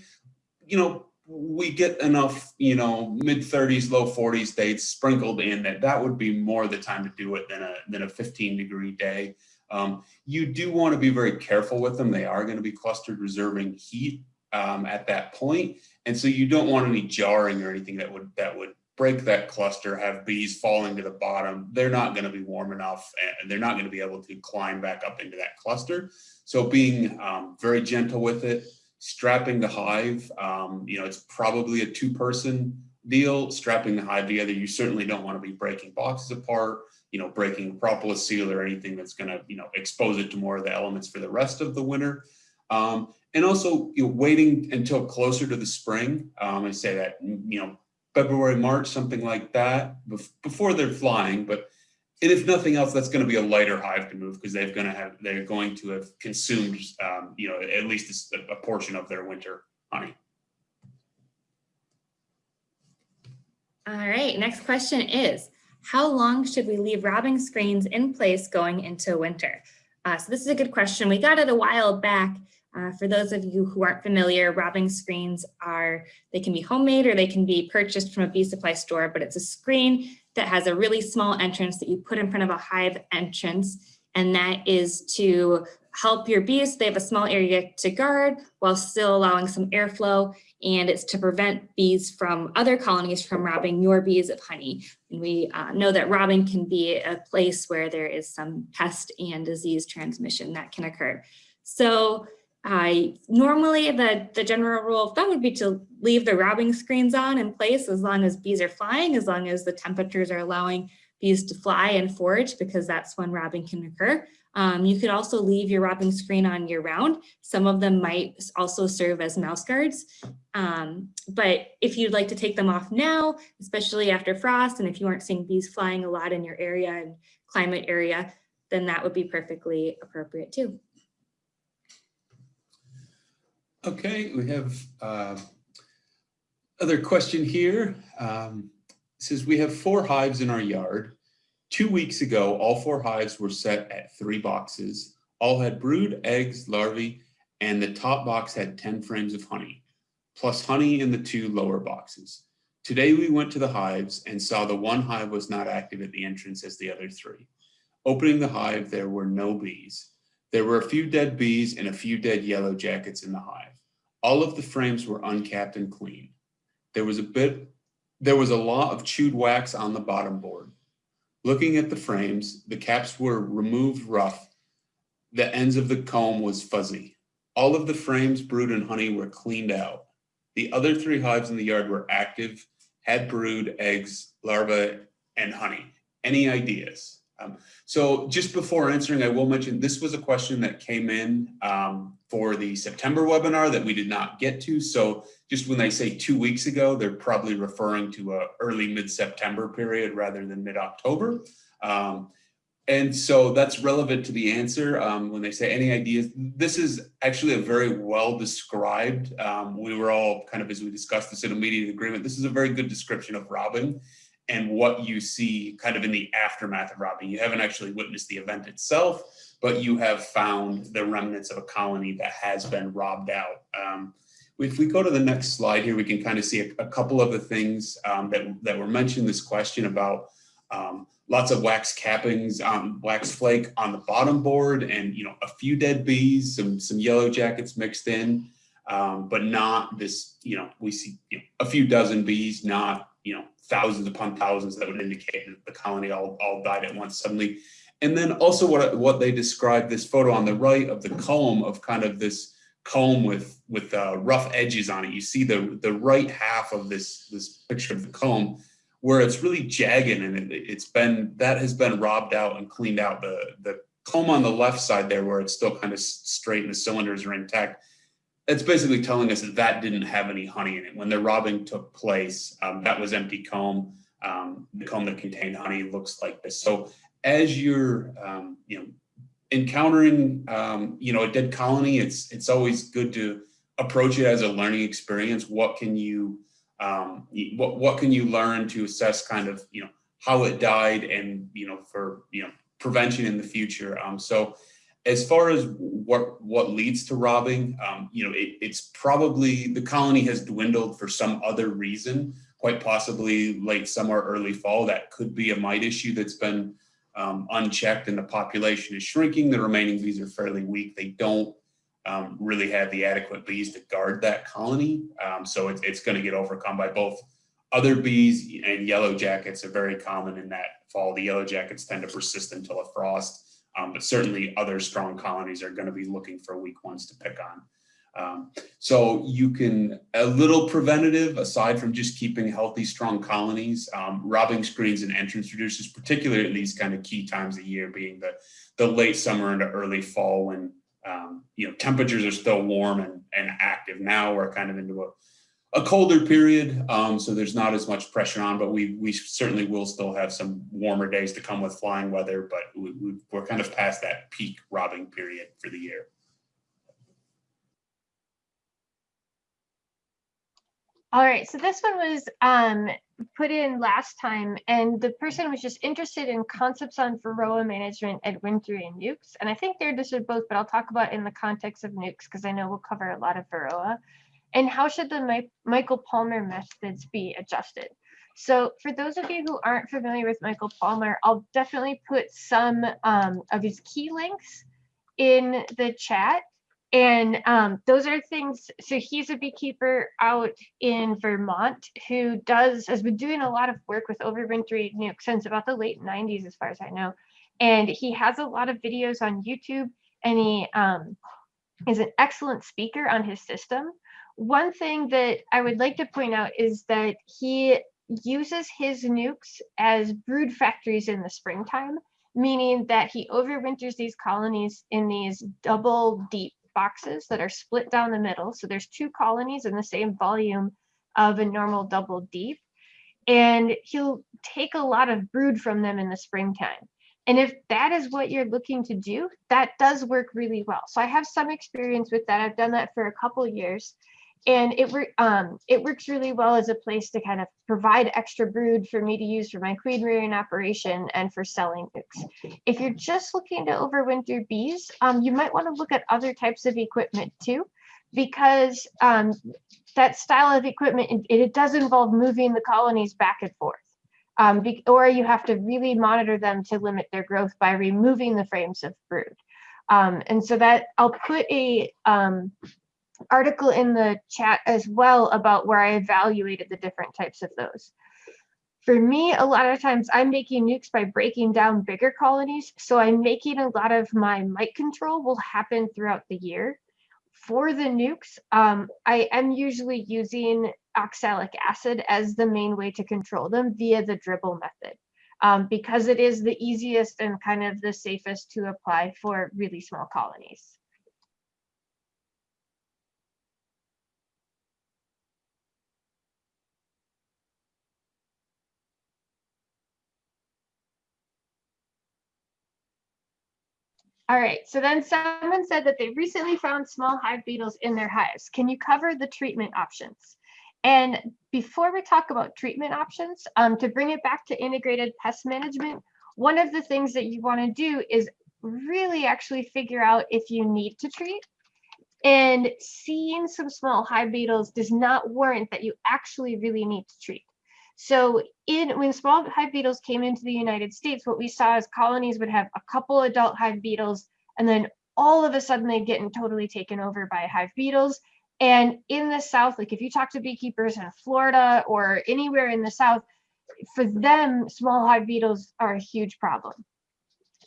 you know, we get enough, you know, mid 30s, low 40s dates sprinkled in that that would be more the time to do it than a than a 15 degree day. Um, you do want to be very careful with them. They are going to be clustered reserving heat um, at that point, and so you don't want any jarring or anything that would that would break that cluster, have bees falling to the bottom, they're not going to be warm enough and they're not going to be able to climb back up into that cluster. So being um, very gentle with it, strapping the hive, um, you know, it's probably a two person deal, strapping the hive together. You certainly don't want to be breaking boxes apart, you know, breaking propolis seal or anything that's going to, you know, expose it to more of the elements for the rest of the winter. Um, and also you know, waiting until closer to the spring. Um, I say that, you know, February, March, something like that, before they're flying. But and if nothing else, that's going to be a lighter hive to move because they're going to have they're going to have consumed, um, you know, at least a, a portion of their winter honey. All right, next question is, how long should we leave robbing screens in place going into winter? Uh, so this is a good question. We got it a while back uh, for those of you who aren't familiar, robbing screens are, they can be homemade or they can be purchased from a bee supply store, but it's a screen that has a really small entrance that you put in front of a hive entrance. And that is to help your bees. They have a small area to guard while still allowing some airflow. And it's to prevent bees from other colonies from robbing your bees of honey. And we uh, know that robbing can be a place where there is some pest and disease transmission that can occur. So I normally the, the general rule of thumb would be to leave the robbing screens on in place as long as bees are flying, as long as the temperatures are allowing bees to fly and forage because that's when robbing can occur. Um, you could also leave your robbing screen on year round. Some of them might also serve as mouse guards. Um, but if you'd like to take them off now, especially after frost, and if you aren't seeing bees flying a lot in your area and climate area, then that would be perfectly appropriate too. Okay, we have uh, other question here. Um, says we have four hives in our yard. Two weeks ago, all four hives were set at three boxes. All had brood, eggs, larvae, and the top box had 10 frames of honey, plus honey in the two lower boxes. Today we went to the hives and saw the one hive was not active at the entrance as the other three. Opening the hive, there were no bees. There were a few dead bees and a few dead yellow jackets in the hive. All of the frames were uncapped and clean. There was a bit, there was a lot of chewed wax on the bottom board. Looking at the frames, the caps were removed rough. The ends of the comb was fuzzy. All of the frames, brood and honey were cleaned out. The other three hives in the yard were active, had brood, eggs, larvae, and honey. Any ideas? Um, so just before answering, I will mention this was a question that came in um, for the September webinar that we did not get to. So just when they say two weeks ago, they're probably referring to a early mid-September period rather than mid-October. Um, and so that's relevant to the answer um, when they say any ideas. This is actually a very well described. Um, we were all kind of, as we discussed this in immediate agreement, this is a very good description of robbing and what you see kind of in the aftermath of robbing. You haven't actually witnessed the event itself, but you have found the remnants of a colony that has been robbed out. Um, if we go to the next slide here, we can kind of see a, a couple of the things um, that, that were mentioned this question about um, lots of wax cappings on wax flake on the bottom board and you know a few dead bees, some some yellow jackets mixed in, um, but not this, you know, we see you know, a few dozen bees, not, you know, thousands upon thousands that would indicate that the colony all, all died at once suddenly. And then also what, what they describe this photo on the right of the comb of kind of this comb with with uh, rough edges on it. You see the the right half of this this picture of the comb where it's really jagged and it, has been that has been robbed out and cleaned out. The the comb on the left side there where it's still kind of straight and the cylinders are intact. It's basically telling us that that didn't have any honey in it. When the robbing took place, um, that was empty comb. Um, the comb that contained honey looks like this. So as you're, um, you know, encountering, um, you know, a dead colony, it's it's always good to approach it as a learning experience. What can you, um, what what can you learn to assess kind of, you know, how it died and you know for you know prevention in the future. Um, so as far as what what leads to robbing, um, you know, it, it's probably the colony has dwindled for some other reason, quite possibly late summer, early fall. That could be a mite issue that's been um, unchecked and the population is shrinking. The remaining bees are fairly weak. They don't um, really have the adequate bees to guard that colony. Um, so it's, it's going to get overcome by both other bees and yellow jackets are very common in that fall. The yellow jackets tend to persist until a frost, um, but certainly other strong colonies are going to be looking for weak ones to pick on. Um, so you can, a little preventative, aside from just keeping healthy, strong colonies, um, robbing screens and entrance reducers, particularly at these kind of key times of year being the, the late summer into early fall when, um, you know, temperatures are still warm and, and active. Now we're kind of into a, a colder period, um, so there's not as much pressure on, but we, we certainly will still have some warmer days to come with flying weather, but we, we, we're kind of past that peak robbing period for the year. All right, so this one was um, put in last time, and the person was just interested in concepts on Varroa management at wintry and nucs. And I think they're interested both, but I'll talk about in the context of nucs because I know we'll cover a lot of Varroa. And how should the Mi Michael Palmer methods be adjusted? So for those of you who aren't familiar with Michael Palmer, I'll definitely put some um, of his key links in the chat. And um, those are things, so he's a beekeeper out in Vermont who does, has been doing a lot of work with overwintering nucs since about the late 90s, as far as I know. And he has a lot of videos on YouTube and he um, is an excellent speaker on his system. One thing that I would like to point out is that he uses his nucs as brood factories in the springtime, meaning that he overwinters these colonies in these double deep boxes that are split down the middle. So there's two colonies in the same volume of a normal double deep. And he'll take a lot of brood from them in the springtime. And if that is what you're looking to do, that does work really well. So I have some experience with that. I've done that for a couple years. And it, um, it works really well as a place to kind of provide extra brood for me to use for my queen rearing operation and for selling nucs. If you're just looking to overwinter bees, um, you might want to look at other types of equipment too, because um, that style of equipment, it, it does involve moving the colonies back and forth. Um, be- or you have to really monitor them to limit their growth by removing the frames of brood. Um, and so that I'll put a um, article in the chat as well about where I evaluated the different types of those. For me, a lot of times I'm making nucs by breaking down bigger colonies. So I'm making a lot of my mite control will happen throughout the year. For the nucs, um, I am usually using oxalic acid as the main way to control them via the dribble method. Um, because it is the easiest and kind of the safest to apply for really small colonies. All right, so then someone said that they recently found small hive beetles in their hives. Can you cover the treatment options? And before we talk about treatment options, um, to bring it back to integrated pest management, one of the things that you want to do is really actually figure out if you need to treat. And seeing some small hive beetles does not warrant that you actually really need to treat. So in when small hive beetles came into the United States, what we saw is colonies would have a couple adult hive beetles, and then all of a sudden they'd get totally taken over by hive beetles. And in the South, like if you talk to beekeepers in Florida or anywhere in the South, for them, small hive beetles are a huge problem.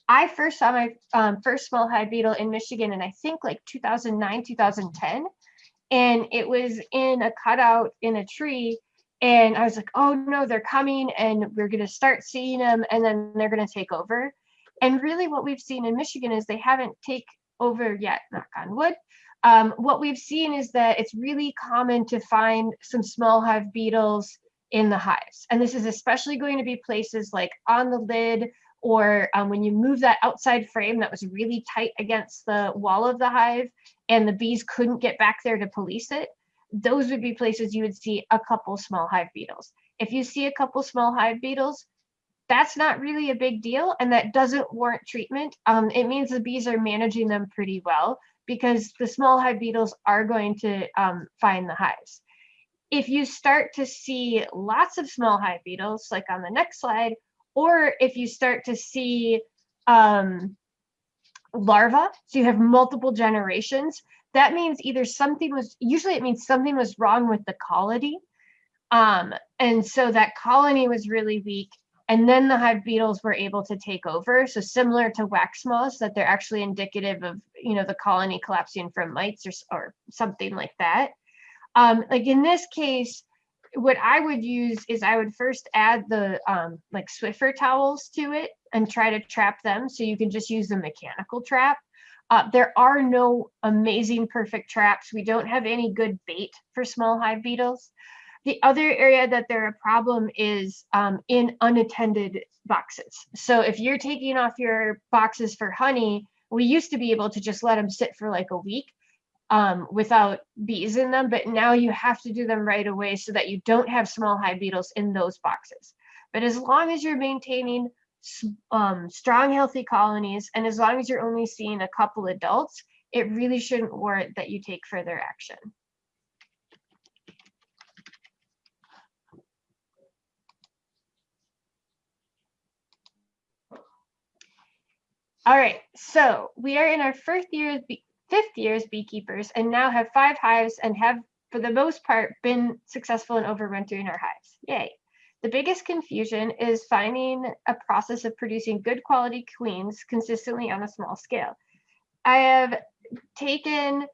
I first saw my um, first small hive beetle in Michigan in I think like 2009, 2010. And it was in a cutout in a tree. And I was like, oh no, they're coming and we're going to start seeing them and then they're going to take over. And really what we've seen in Michigan is they haven't take over yet, knock on wood. Um, what we've seen is that it's really common to find some small hive beetles in the hives. And this is especially going to be places like on the lid or um, when you move that outside frame that was really tight against the wall of the hive and the bees couldn't get back there to police it, those would be places you would see a couple small hive beetles. If you see a couple small hive beetles, that's not really a big deal and that doesn't warrant treatment. Um, it means the bees are managing them pretty well because the small hive beetles are going to um, find the hives. If you start to see lots of small hive beetles, like on the next slide, or if you start to see um, larvae, so you have multiple generations, that means either something was, usually it means something was wrong with the colony. Um, and so that colony was really weak and then the hive beetles were able to take over. So similar to wax moths, that they're actually indicative of, you know, the colony collapsing from mites or, or something like that. Um, like in this case, what I would use is I would first add the um, like Swiffer towels to it and try to trap them. So you can just use a mechanical trap. Uh, there are no amazing perfect traps. We don't have any good bait for small hive beetles. The other area that they're a problem is um, in unattended boxes. So if you're taking off your boxes for honey, we used to be able to just let them sit for like a week um, without bees in them, but now you have to do them right away so that you don't have small hive beetles in those boxes. But as long as you're maintaining um, strong, healthy colonies, and as long as you're only seeing a couple adults, it really shouldn't warrant that you take further action. All right, so we are in our first year, fifth year as beekeepers and now have five hives and have, for the most part, been successful in overwintering our hives. Yay. The biggest confusion is finding a process of producing good quality queens consistently on a small scale. I have taken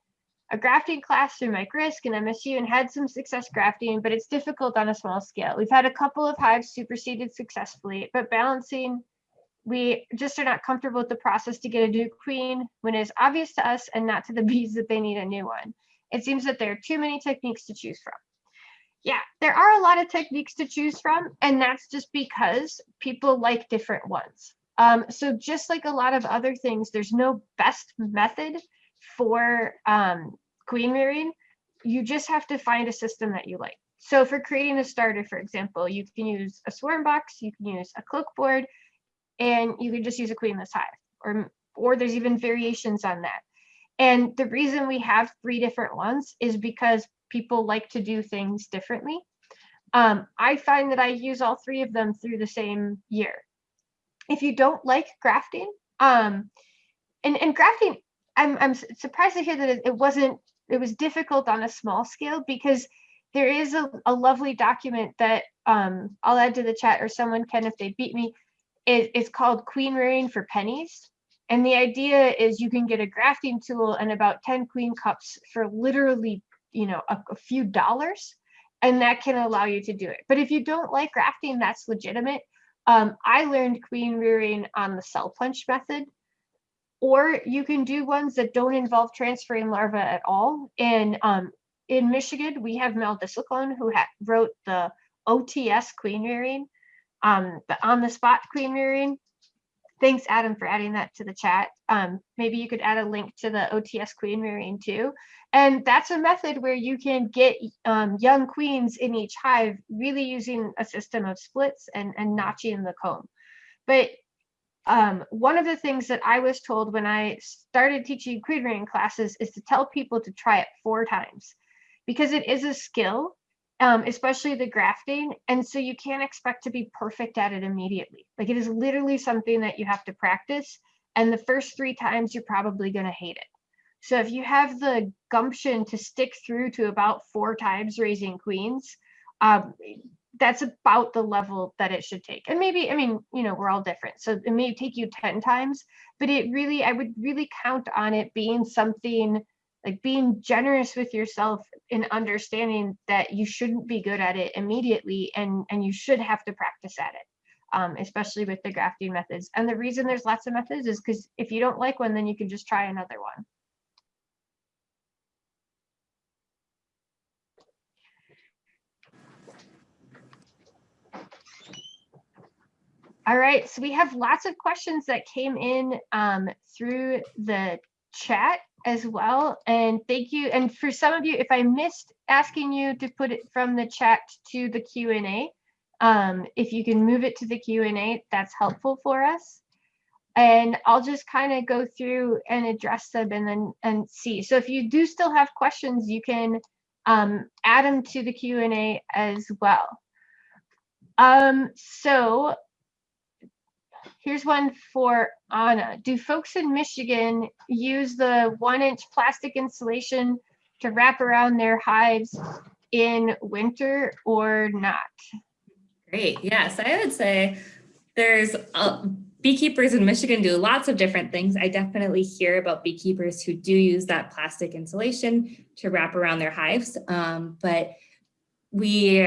a grafting class through Mike Risk and MSU and had some success grafting, but it's difficult on a small scale. We've had a couple of hives superseded successfully, but balancing we just are not comfortable with the process to get a new queen when it is obvious to us and not to the bees that they need a new one. It seems that there are too many techniques to choose from. Yeah, there are a lot of techniques to choose from, and that's just because people like different ones. Um, so just like a lot of other things, there's no best method for um, queen rearing. you just have to find a system that you like. So for creating a starter, for example, you can use a swarm box, you can use a Cloake board, and you can just use a queenless hive, or or there's even variations on that. And the reason we have three different ones is because people like to do things differently. Um, I find that I use all three of them through the same year. If you don't like grafting, um, and, and grafting, I'm, I'm surprised to hear that it, wasn't, it was difficult on a small scale because there is a, a lovely document that um, I'll add to the chat or someone can if they beat me. It, it's called Queen Rearing for Pennies. And the idea is you can get a grafting tool and about 10 queen cups for literally, you know, a, a few dollars. And that can allow you to do it. But if you don't like grafting, that's legitimate. Um, I learned queen rearing on the cell punch method. Or you can do ones that don't involve transferring larvae at all. And um, in Michigan, we have Mel Disselkoen who wrote the OTS queen rearing, um, the on the spot queen rearing. Thanks, Adam, for adding that to the chat. Um, maybe you could add a link to the OTS queen rearing too. And that's a method where you can get um, young queens in each hive, really using a system of splits and, and notching the comb. But um, one of the things that I was told when I started teaching queen rearing classes is to tell people to try it four times because it is a skill, um, especially the grafting. And so you can't expect to be perfect at it immediately. Like it is literally something that you have to practice. And the first three times, you're probably going to hate it. So if you have the gumption to stick through to about four times raising queens, um, that's about the level that it should take. And maybe, I mean, you know, we're all different. So it may take you 10 times, but it really, I would really count on it being something like being generous with yourself in understanding that you shouldn't be good at it immediately and, and you should have to practice at it, um, especially with the grafting methods. And the reason there's lots of methods is because if you don't like one, then you can just try another one. All right, so we have lots of questions that came in um, through the chat as well. And thank you. And for some of you, if I missed asking you to put it from the chat to the Q&A, um, if you can move it to the Q&A, that's helpful for us. And I'll just kind of go through and address them and then and see. So if you do still have questions, you can um, add them to the Q&A as well. Um, so Here's one for Anna. Do folks in Michigan use the one inch plastic insulation to wrap around their hives in winter or not? Great. Yes, I would say there's uh, beekeepers in Michigan do lots of different things. I definitely hear about beekeepers who do use that plastic insulation to wrap around their hives. Um, but we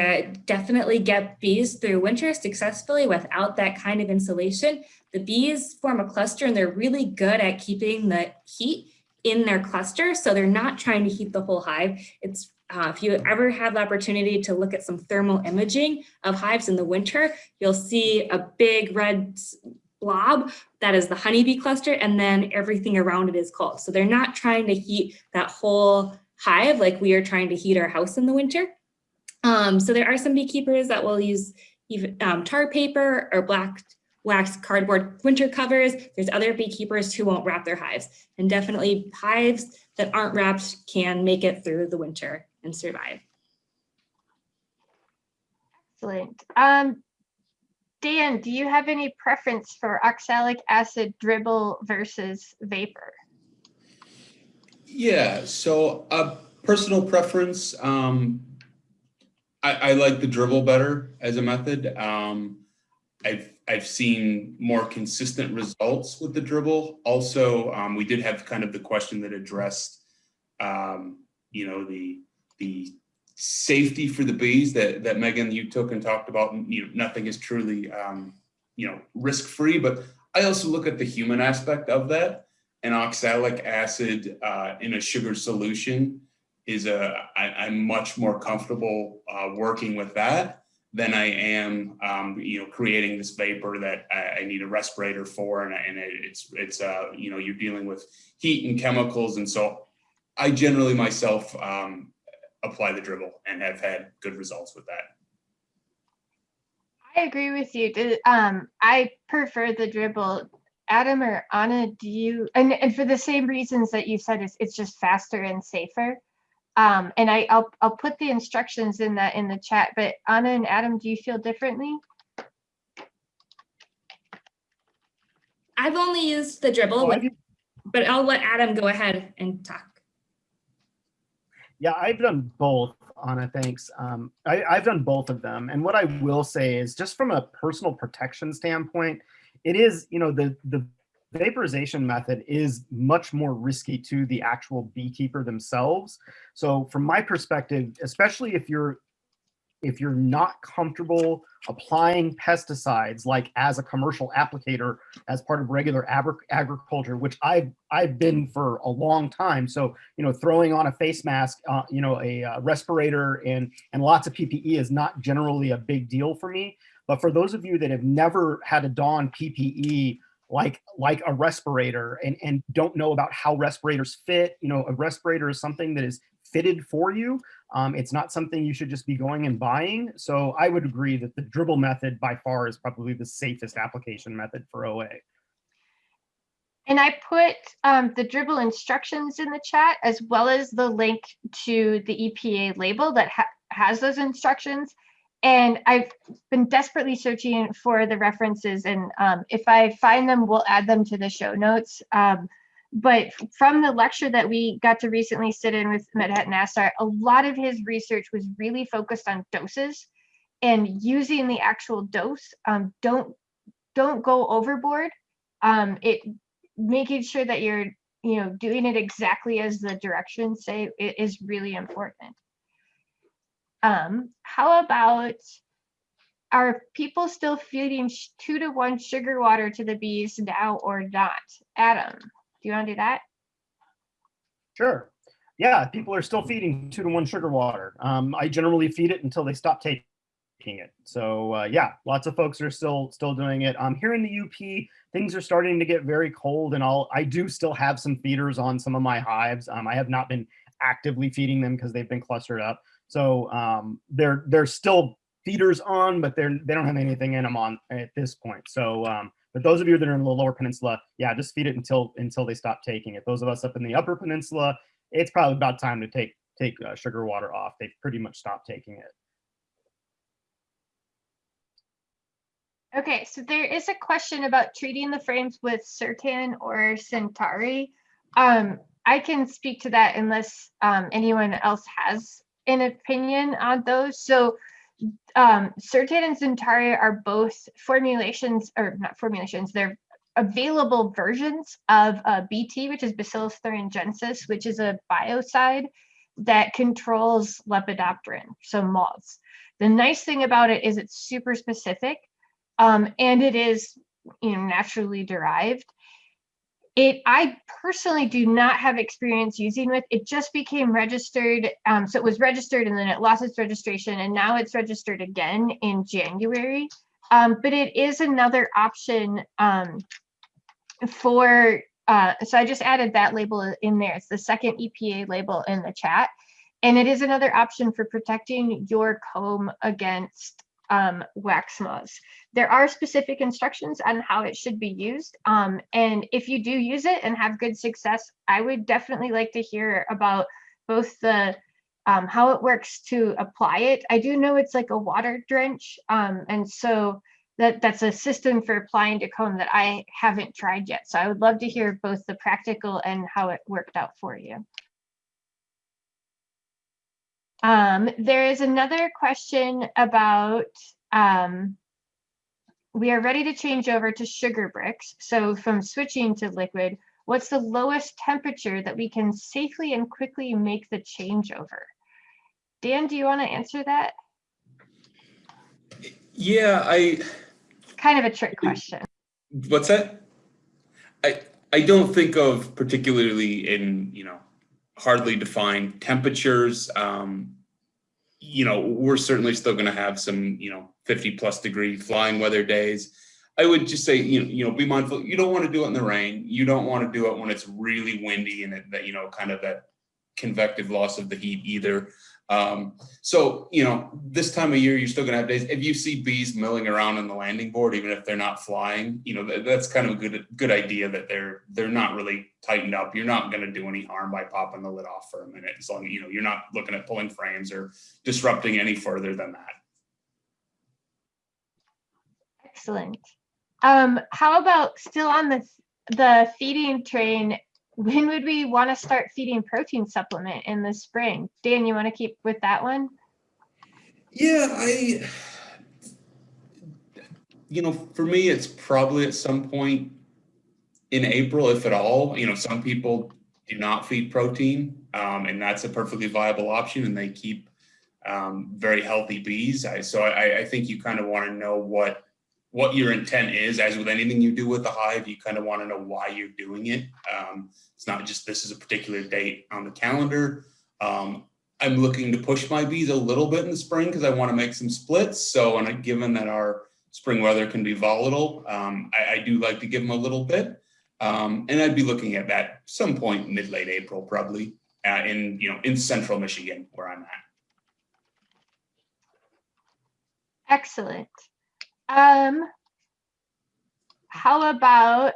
definitely get bees through winter successfully without that kind of insulation. The bees form a cluster and they're really good at keeping the heat in their cluster. So they're not trying to heat the whole hive. It's uh, if you ever have the opportunity to look at some thermal imaging of hives in the winter, you'll see a big red blob that is the honeybee cluster and then everything around it is cold. So they're not trying to heat that whole hive like we are trying to heat our house in the winter. Um, so there are some beekeepers that will use even um, tar paper or black wax cardboard winter covers. There's other beekeepers who won't wrap their hives and definitely hives that aren't wrapped can make it through the winter and survive. Excellent. Um, Dan, do you have any preference for oxalic acid dribble versus vapor? Yeah, so a personal preference, um, I, I like the dribble better as a method. Um, I've, I've seen more consistent results with the dribble. Also, um, we did have kind of the question that addressed, um, you know, the, the safety for the bees that, that Megan, you took and talked about, you know, nothing is truly, um, you know, risk-free, but I also look at the human aspect of that. And oxalic acid uh, in a sugar solution is a, I, I'm much more comfortable uh, working with that than I am, um, you know, creating this vapor that I, I need a respirator for, and, and it's it's uh, you know, you're dealing with heat and chemicals, and so I generally myself um, apply the dribble and have had good results with that. I agree with you. Um, I prefer the dribble. Adam or Anna, do you, and, and for the same reasons that you said, it's, it's just faster and safer. Um, and I, I'll, I'll put the instructions in that in the chat, but Anna and Adam, do you feel differently? I've only used the dribble, Oh, but I'll let Adam go ahead and talk. Yeah, I've done both, Anna, thanks. Um, I, I've done both of them. And what I will say is just from a personal protection standpoint, it is, you know, the, the vaporization method is much more risky to the actual beekeeper themselves. So from my perspective, especially if you're if you're not comfortable applying pesticides like as a commercial applicator as part of regular agri- agriculture, which I've I've been for a long time. So you know, throwing on a face mask, uh, you know, a uh, respirator and and lots of PPE is not generally a big deal for me. But for those of you that have never had to don PPE like like a respirator and and don't know about how respirators fit, you know, a respirator is something that is fitted for you. Um, it's not something you should just be going and buying. So I would agree that the dribble method by far is probably the safest application method for OA. And I put um, the dribble instructions in the chat as well as the link to the EPA label that ha has those instructions. And I've been desperately searching for the references and um, if I find them, we'll add them to the show notes. Um, but from the lecture that we got to recently sit in with Medhat Nasr, a lot of his research was really focused on doses and using the actual dose. Um, don't don't go overboard. Um, it making sure that you're you know doing it exactly as the directions say is really important. Um, how about are people still feeding two to one sugar water to the bees now or not? Adam, do you want to do that? Sure. Yeah, people are still feeding two to one sugar water. Um, I generally feed it until they stop taking it. So uh, yeah, lots of folks are still still doing it. Um, here in the U.P, things are starting to get very cold, and I'll I do still have some feeders on some of my hives. Um, I have not been actively feeding them because they've been clustered up. So um, they're they're still feeders on, but they're they don't have anything in them on at this point. So um, but those of you that are in the lower peninsula, yeah, just feed it until until they stop taking it. Those of us up in the upper peninsula, it's probably about time to take take uh, sugar water off. They've pretty much stopped taking it. Okay, so there is a question about treating the frames with Certan or XenTari. Um, I can speak to that unless um, anyone else has an opinion on those. So um, Certan and XenTari are both formulations, or not formulations, they're available versions of uh, BT, which is Bacillus thuringiensis, which is a biocide that controls lepidopteran, so moths. The nice thing about it is it's super specific um, and it is you know naturally derived it i personally do not have experience using with it just became registered um, so it was registered and then it lost its registration and now it's registered again in january. Um, but it is another option um, for uh, so i just added that label in there. It's the second epa label in the chat. And it is another option for protecting your comb against um, wax moths there are specific instructions on how it should be used. Um, and if you do use it and have good success, I would definitely like to hear about both the um, how it works to apply it. I do know it's like a water drench. Um, and so that that's a system for applying to comb that I haven't tried yet. So I would love to hear both the practical and how it worked out for you. Um, there is another question about um, we are ready to change over to sugar bricks. So from switching to liquid, what's the lowest temperature that we can safely and quickly make the changeover? Dan, do you want to answer that? Yeah, I, Kind of a trick question. what's that? I, I don't think of particularly in, you know, hardly defined temperatures. Um, you know, we're certainly still gonna have some, you know, fifty plus degree flying weather days. I would just say, you know, you know, be mindful, you don't want to do it in the rain. You don't want to do it when it's really windy and it, that, you know, kind of that convective loss of the heat either. Um, so, you know, this time of year, you're still gonna have days, if you see bees milling around on the landing board, even if they're not flying, you know, that, that's kind of a good, good idea that they're, they're not really tightened up. You're not gonna do any harm by popping the lid off for a minute, as long, as, you know, you're not looking at pulling frames or disrupting any further than that. Excellent. Um, how about still on the, the feeding train? When would we want to start feeding protein supplement in the spring? Dan, you want to keep with that one? Yeah, I, you know, for me, it's probably at some point in April, if at all. You know, some people do not feed protein, um, and that's a perfectly viable option, and they keep um, very healthy bees. I, so I, I think you kind of want to know what what your intent is. As with anything you do with the hive, you kind of want to know why you're doing it. Um, it's not just this is a particular date on the calendar. Um, I'm looking to push my bees a little bit in the spring because I want to make some splits. So, and given that our spring weather can be volatile, um, I, I, do like to give them a little bit. Um, and I'd be looking at that some point mid late April, probably uh, in you know in central Michigan where I'm at. Excellent. Um, how about,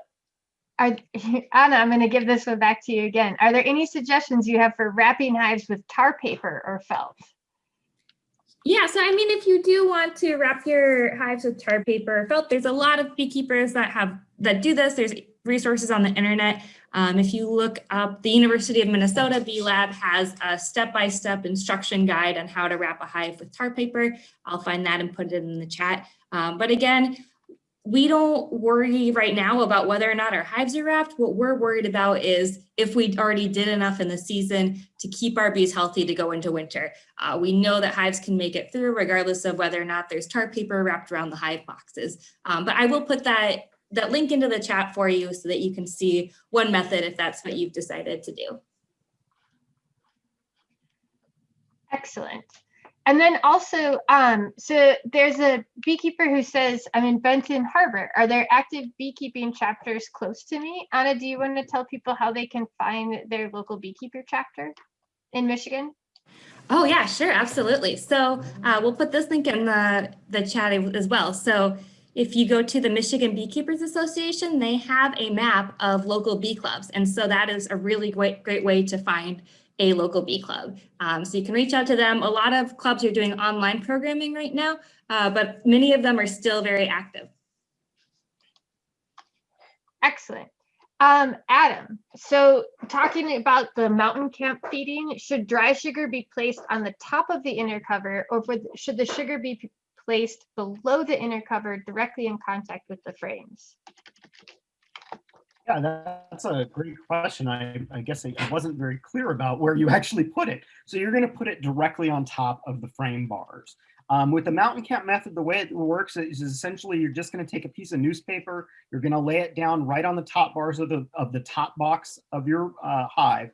are, Anna, I'm going to give this one back to you again. Are there any suggestions you have for wrapping hives with tar paper or felt? Yeah, so I mean, if you do want to wrap your hives with tar paper or felt, there's a lot of beekeepers that have that do this. There's resources on the internet. Um, if you look up the University of Minnesota Bee Lab has a step-by-step -step instruction guide on how to wrap a hive with tar paper. I'll find that and put it in the chat. Um, but again, we don't worry right now about whether or not our hives are wrapped. What we're worried about is if we already did enough in the season to keep our bees healthy to go into winter. Uh, we know that hives can make it through regardless of whether or not there's tar paper wrapped around the hive boxes. Um, but I will put that, that link into the chat for you so that you can see one method if that's what you've decided to do. Excellent. And then also, um, so there's a beekeeper who says, I'm in Benton Harbor. Are there active beekeeping chapters close to me? Anna, do you want to tell people how they can find their local beekeeper chapter in Michigan? Oh yeah, sure, absolutely. So uh, we'll put this link in the, the chat as well. So if you go to the Michigan Beekeepers Association, they have a map of local bee clubs. And so that is a really great, great way to find a local bee club. Um, so you can reach out to them. A lot of clubs are doing online programming right now, uh, but many of them are still very active. Excellent. Um, Adam, so talking about the mountain camp feeding, should dry sugar be placed on the top of the inner cover or should the sugar be placed below the inner cover directly in contact with the frames? Yeah, that's a great question. I, I guess I, wasn't very clear about where you actually put it. So you're going to put it directly on top of the frame bars. Um, with the mountain camp method, the way it works is essentially you're just going to take a piece of newspaper, you're going to lay it down right on the top bars of the of the top box of your uh, hive,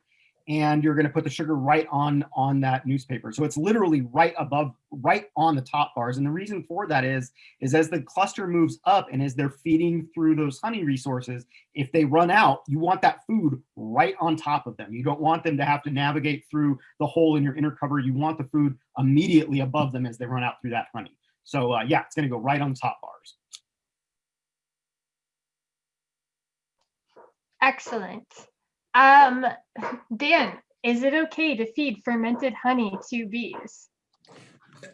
and you're going to put the sugar right on on that newspaper. So it's literally right above, right on the top bars. And the reason for that is, is as the cluster moves up and as they're feeding through those honey resources, if they run out, you want that food right on top of them. You don't want them to have to navigate through the hole in your inner cover. You want the food immediately above them as they run out through that honey. So uh, yeah, it's going to go right on top bars. Excellent. Um, Dan, is it okay to feed fermented honey to bees?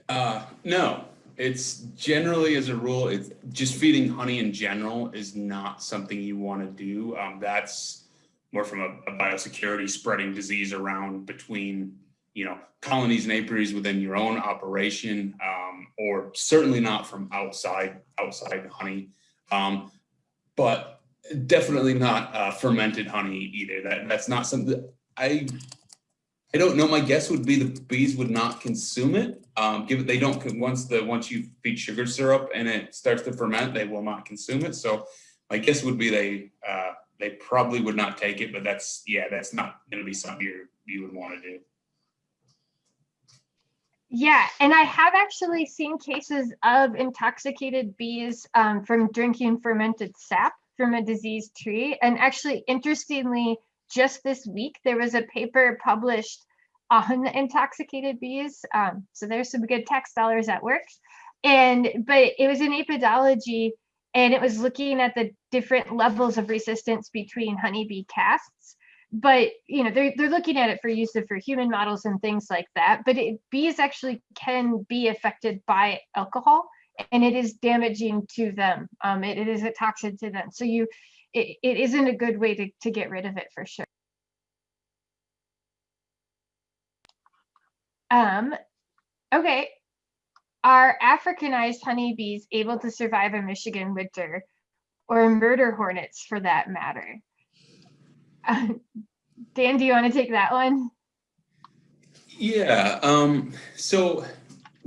Uh, no, it's generally as a rule, it's just feeding honey in general is not something you want to do. Um, that's more from a, a, biosecurity spreading disease around between, you know, colonies and apiaries within your own operation, um, or certainly not from outside, outside honey. Um, but definitely not uh, fermented honey either. That that's not something I I don't know. My guess would be the bees would not consume it. Um, give it they don't once the once you feed sugar syrup and it starts to ferment, they will not consume it. So my guess would be they uh, they probably would not take it. But that's yeah, that's not going to be something you you would want to do. Yeah, and I have actually seen cases of intoxicated bees um, from drinking fermented sap from a diseased tree. And actually, interestingly, just this week, there was a paper published on intoxicated bees. Um, so there's some good tax dollars at work. And but it was in Apidologie and it was looking at the different levels of resistance between honeybee castes. But you know, they're they're looking at it for use of for human models and things like that. But it, bees actually can be affected by alcohol and it is damaging to them. Um, it, it is a toxin to them. So you it, it isn't a good way to, to get rid of it for sure. Um, okay. Are Africanized honeybees able to survive a Michigan winter or murder hornets for that matter? Dan, do you want to take that one? Yeah, um, so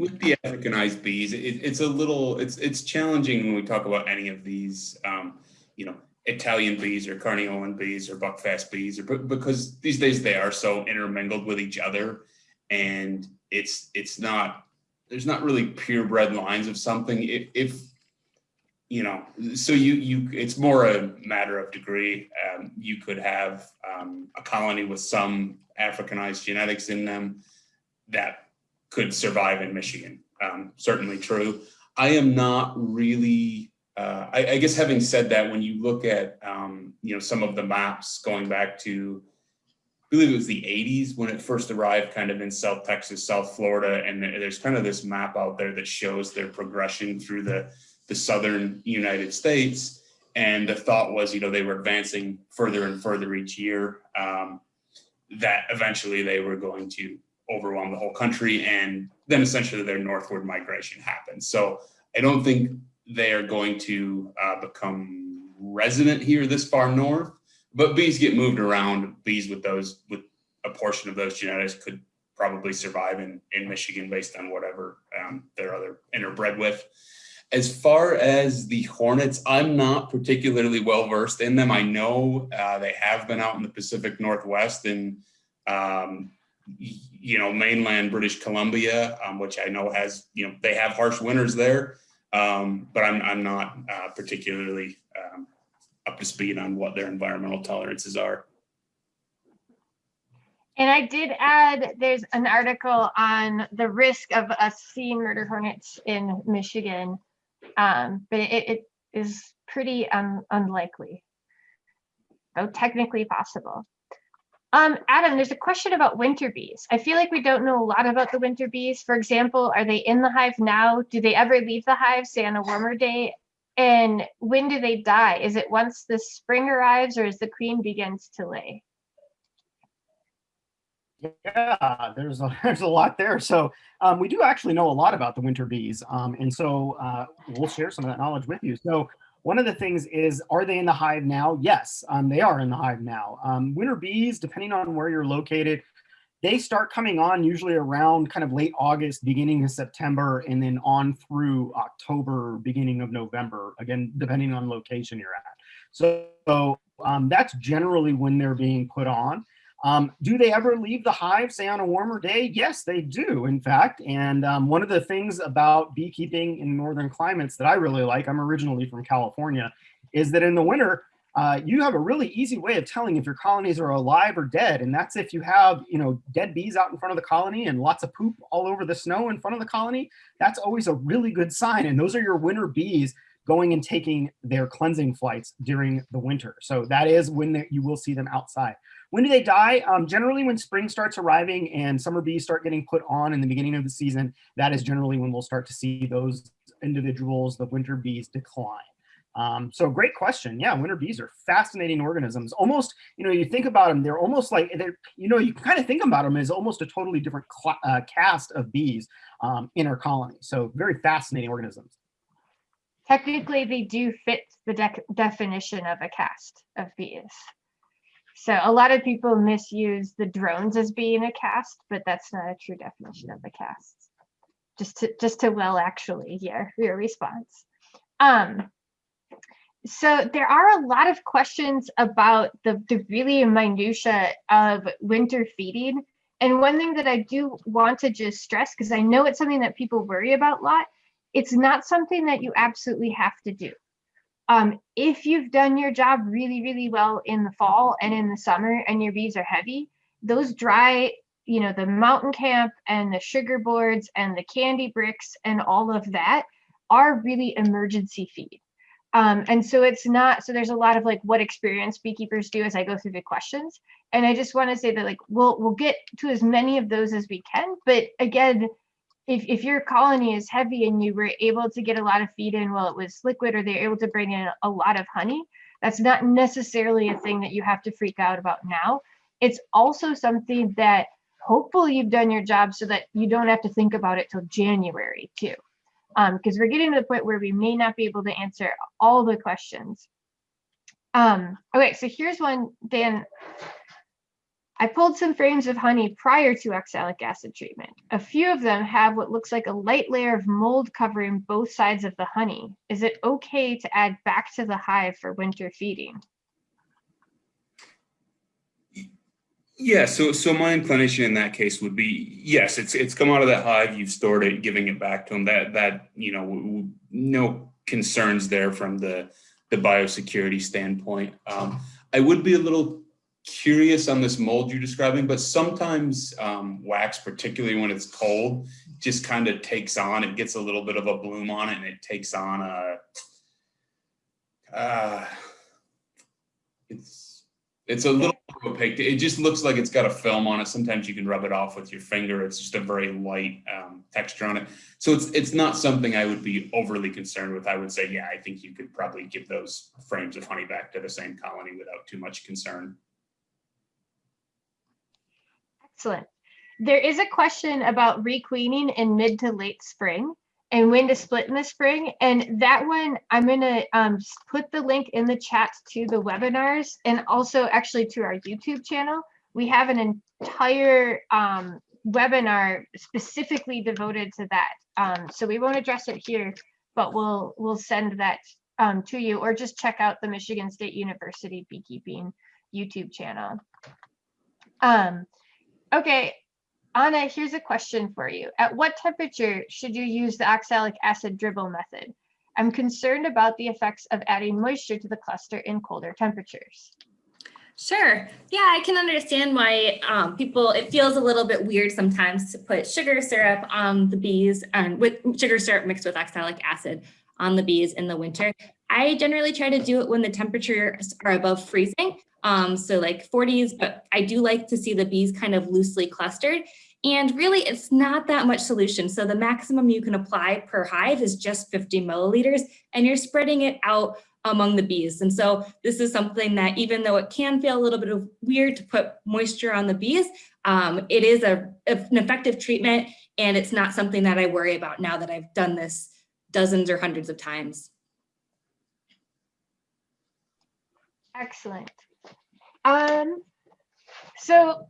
with the Africanized bees, it, it's a little, it's, it's challenging when we talk about any of these, um, you know, Italian bees or Carniolan bees or buckfast bees, or because these days they are so intermingled with each other, and it's it's not there's not really purebred lines of something. If, if you know, so you you it's more a matter of degree. Um, you could have um, a colony with some Africanized genetics in them that could survive in Michigan. Um, certainly true. I am not really uh, I, I, guess having said that, when you look at um, you know some of the maps going back to, I believe it was the 80s when it first arrived, kind of in South Texas, South Florida, and there's kind of this map out there that shows their progression through the the southern United States. And the thought was, you know, they were advancing further and further each year. Um, that eventually they were going to overwhelm the whole country, and then essentially their northward migration happens. So I don't think they are going to uh, become resident here this far north, but bees get moved around. Bees with those, with a portion of those genetics could probably survive in, in Michigan based on whatever um, they're other interbred with. As far as the hornets, I'm not particularly well versed in them. I know uh, they have been out in the Pacific Northwest and um, you know mainland British Columbia, um, which I know has you know they have harsh winters there. Um, but I'm, I'm not uh, particularly um, up to speed on what their environmental tolerances are. And I did add, there's an article on the risk of us seeing murder hornets in Michigan, um, but it, it is pretty un unlikely, though technically possible. Um, Adam, there's a question about winter bees. I feel like we don't know a lot about the winter bees. For example, are they in the hive now? Do they ever leave the hive, say on a warmer day? And when do they die? Is it once the spring arrives or as the queen begins to lay? Yeah, there's a, there's a lot there. So um, we do actually know a lot about the winter bees. Um, and so uh, we'll share some of that knowledge with you. So one of the things is, are they in the hive now? Yes, um, they are in the hive now. Um, winter bees, depending on where you're located, they start coming on usually around kind of late August, beginning of September, and then on through October, beginning of November, again, depending on location you're at. So, um, that's generally when they're being put on. Um, do they ever leave the hive, say on a warmer day? Yes, they do, in fact. And um, one of the things about beekeeping in northern climates that I really like, I'm originally from California, is that in the winter, uh, you have a really easy way of telling if your colonies are alive or dead. And that's if you have, you know, dead bees out in front of the colony and lots of poop all over the snow in front of the colony. That's always a really good sign. And those are your winter bees going and taking their cleansing flights during the winter. So that is when you will see them outside. When do they die? Um, generally when spring starts arriving and summer bees start getting put on in the beginning of the season, that is generally when we'll start to see those individuals, the winter bees decline. Um, so great question. Yeah, winter bees are fascinating organisms. Almost, you know, you think about them, they're almost like, they're, you know, you kind of think about them as almost a totally different uh, caste of bees um, in our colony. So very fascinating organisms. Technically, they do fit the de definition of a caste of bees. So a lot of people misuse the drones as being a caste, but that's not a true definition of a caste. Just to just to well actually hear your response. Um, so there are a lot of questions about the, the really minutia of winter feeding. And one thing that I do want to just stress, because I know it's something that people worry about a lot, it's not something that you absolutely have to do. Um, if you've done your job really, really well in the fall and in the summer and your bees are heavy, those dry you know, the mountain camp and the sugar boards and the candy bricks and all of that are really emergency feed. Um, and so it's not, so there's a lot of like what experience beekeepers do as I go through the questions. And I just want to say that like, we'll, we'll get to as many of those as we can. But again, if, if your colony is heavy and you were able to get a lot of feed in while it was liquid, or they're able to bring in a lot of honey, that's not necessarily a thing that you have to freak out about now. It's also something that hopefully you've done your job so that you don't have to think about it till January too because we're getting to the point where we may not be able to answer all the questions. Um, okay, so here's one, Dan. I pulled some frames of honey prior to oxalic acid treatment. A few of them have what looks like a light layer of mold covering both sides of the honey. Is it okay to add back to the hive for winter feeding? Yeah, so so my inclination in that case would be yes, it's it's come out of that hive, you've stored it, giving it back to them. That that you know, no concerns there from the the biosecurity standpoint. Um, I would be a little curious on this mold you're describing, but sometimes um, wax, particularly when it's cold, just kind of takes on. It gets a little bit of a bloom on it, and it takes on a. Uh, it's it's a little opaque. It just looks like it's got a film on it. Sometimes you can rub it off with your finger. It's just a very light um, texture on it. So it's it's not something I would be overly concerned with. I would say, yeah, I think you could probably give those frames of honey back to the same colony without too much concern. Excellent. There is a question about requeening in mid to late spring and when to split in the spring. And that one, I'm gonna um, put the link in the chat to the webinars and also actually to our YouTube channel. We have an entire um, webinar specifically devoted to that. Um, so we won't address it here, but we'll we'll send that um, to you or just check out the Michigan State University Beekeeping YouTube channel. Um, okay, Anna, here's a question for you. At what temperature should you use the oxalic acid dribble method? I'm concerned about the effects of adding moisture to the cluster in colder temperatures. Sure. Yeah, I can understand why um, people, it feels a little bit weird sometimes to put sugar syrup on the bees and with sugar syrup mixed with oxalic acid on the bees in the winter. I generally try to do it when the temperatures are above freezing. Um, so like 40s, but I do like to see the bees kind of loosely clustered. And really, it's not that much solution. So the maximum you can apply per hive is just 50 milliliters, and you're spreading it out among the bees. And so this is something that even though it can feel a little bit of weird to put moisture on the bees, um, it is a, an effective treatment and it's not something that I worry about now that I've done this dozens or hundreds of times. Excellent. Um, so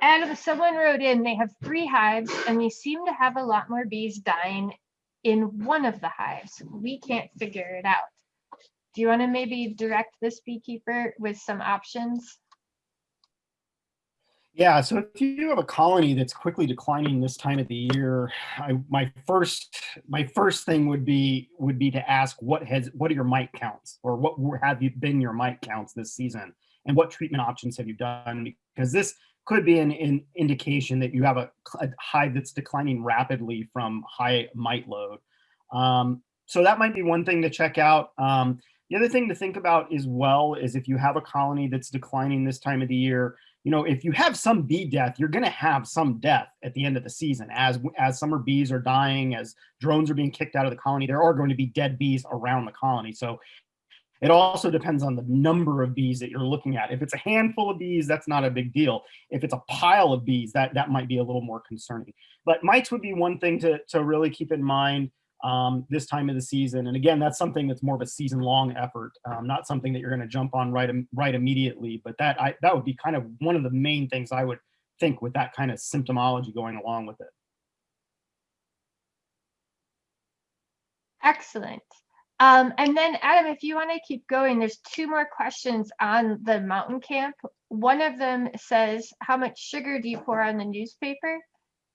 Adam, someone wrote in, they have three hives and they seem to have a lot more bees dying in one of the hives. We can't figure it out. Do you want to maybe direct this beekeeper with some options? Yeah, so if you have a colony that's quickly declining this time of the year, I, my first my first thing would be would be to ask what has what are your mite counts or what have you been your mite counts this season and what treatment options have you done because this could be an, an indication that you have a, a hive that's declining rapidly from high mite load. Um, so that might be one thing to check out. Um, the other thing to think about as well is if you have a colony that's declining this time of the year, you know, if you have some bee death, you're going to have some death at the end of the season. As as summer bees are dying, as drones are being kicked out of the colony, there are going to be dead bees around the colony. So it also depends on the number of bees that you're looking at. If it's a handful of bees, that's not a big deal. If it's a pile of bees, that that might be a little more concerning. But mites would be one thing to to really keep in mind um, this time of the season. And again, that's something that's more of a season long effort, um, not something that you're going to jump on right, right immediately. But that, I, that would be kind of one of the main things I would think with that kind of symptomology going along with it. Excellent. Um, and then Adam, if you want to keep going, there's two more questions on the mountain camp. One of them says, how much sugar do you pour on the newspaper?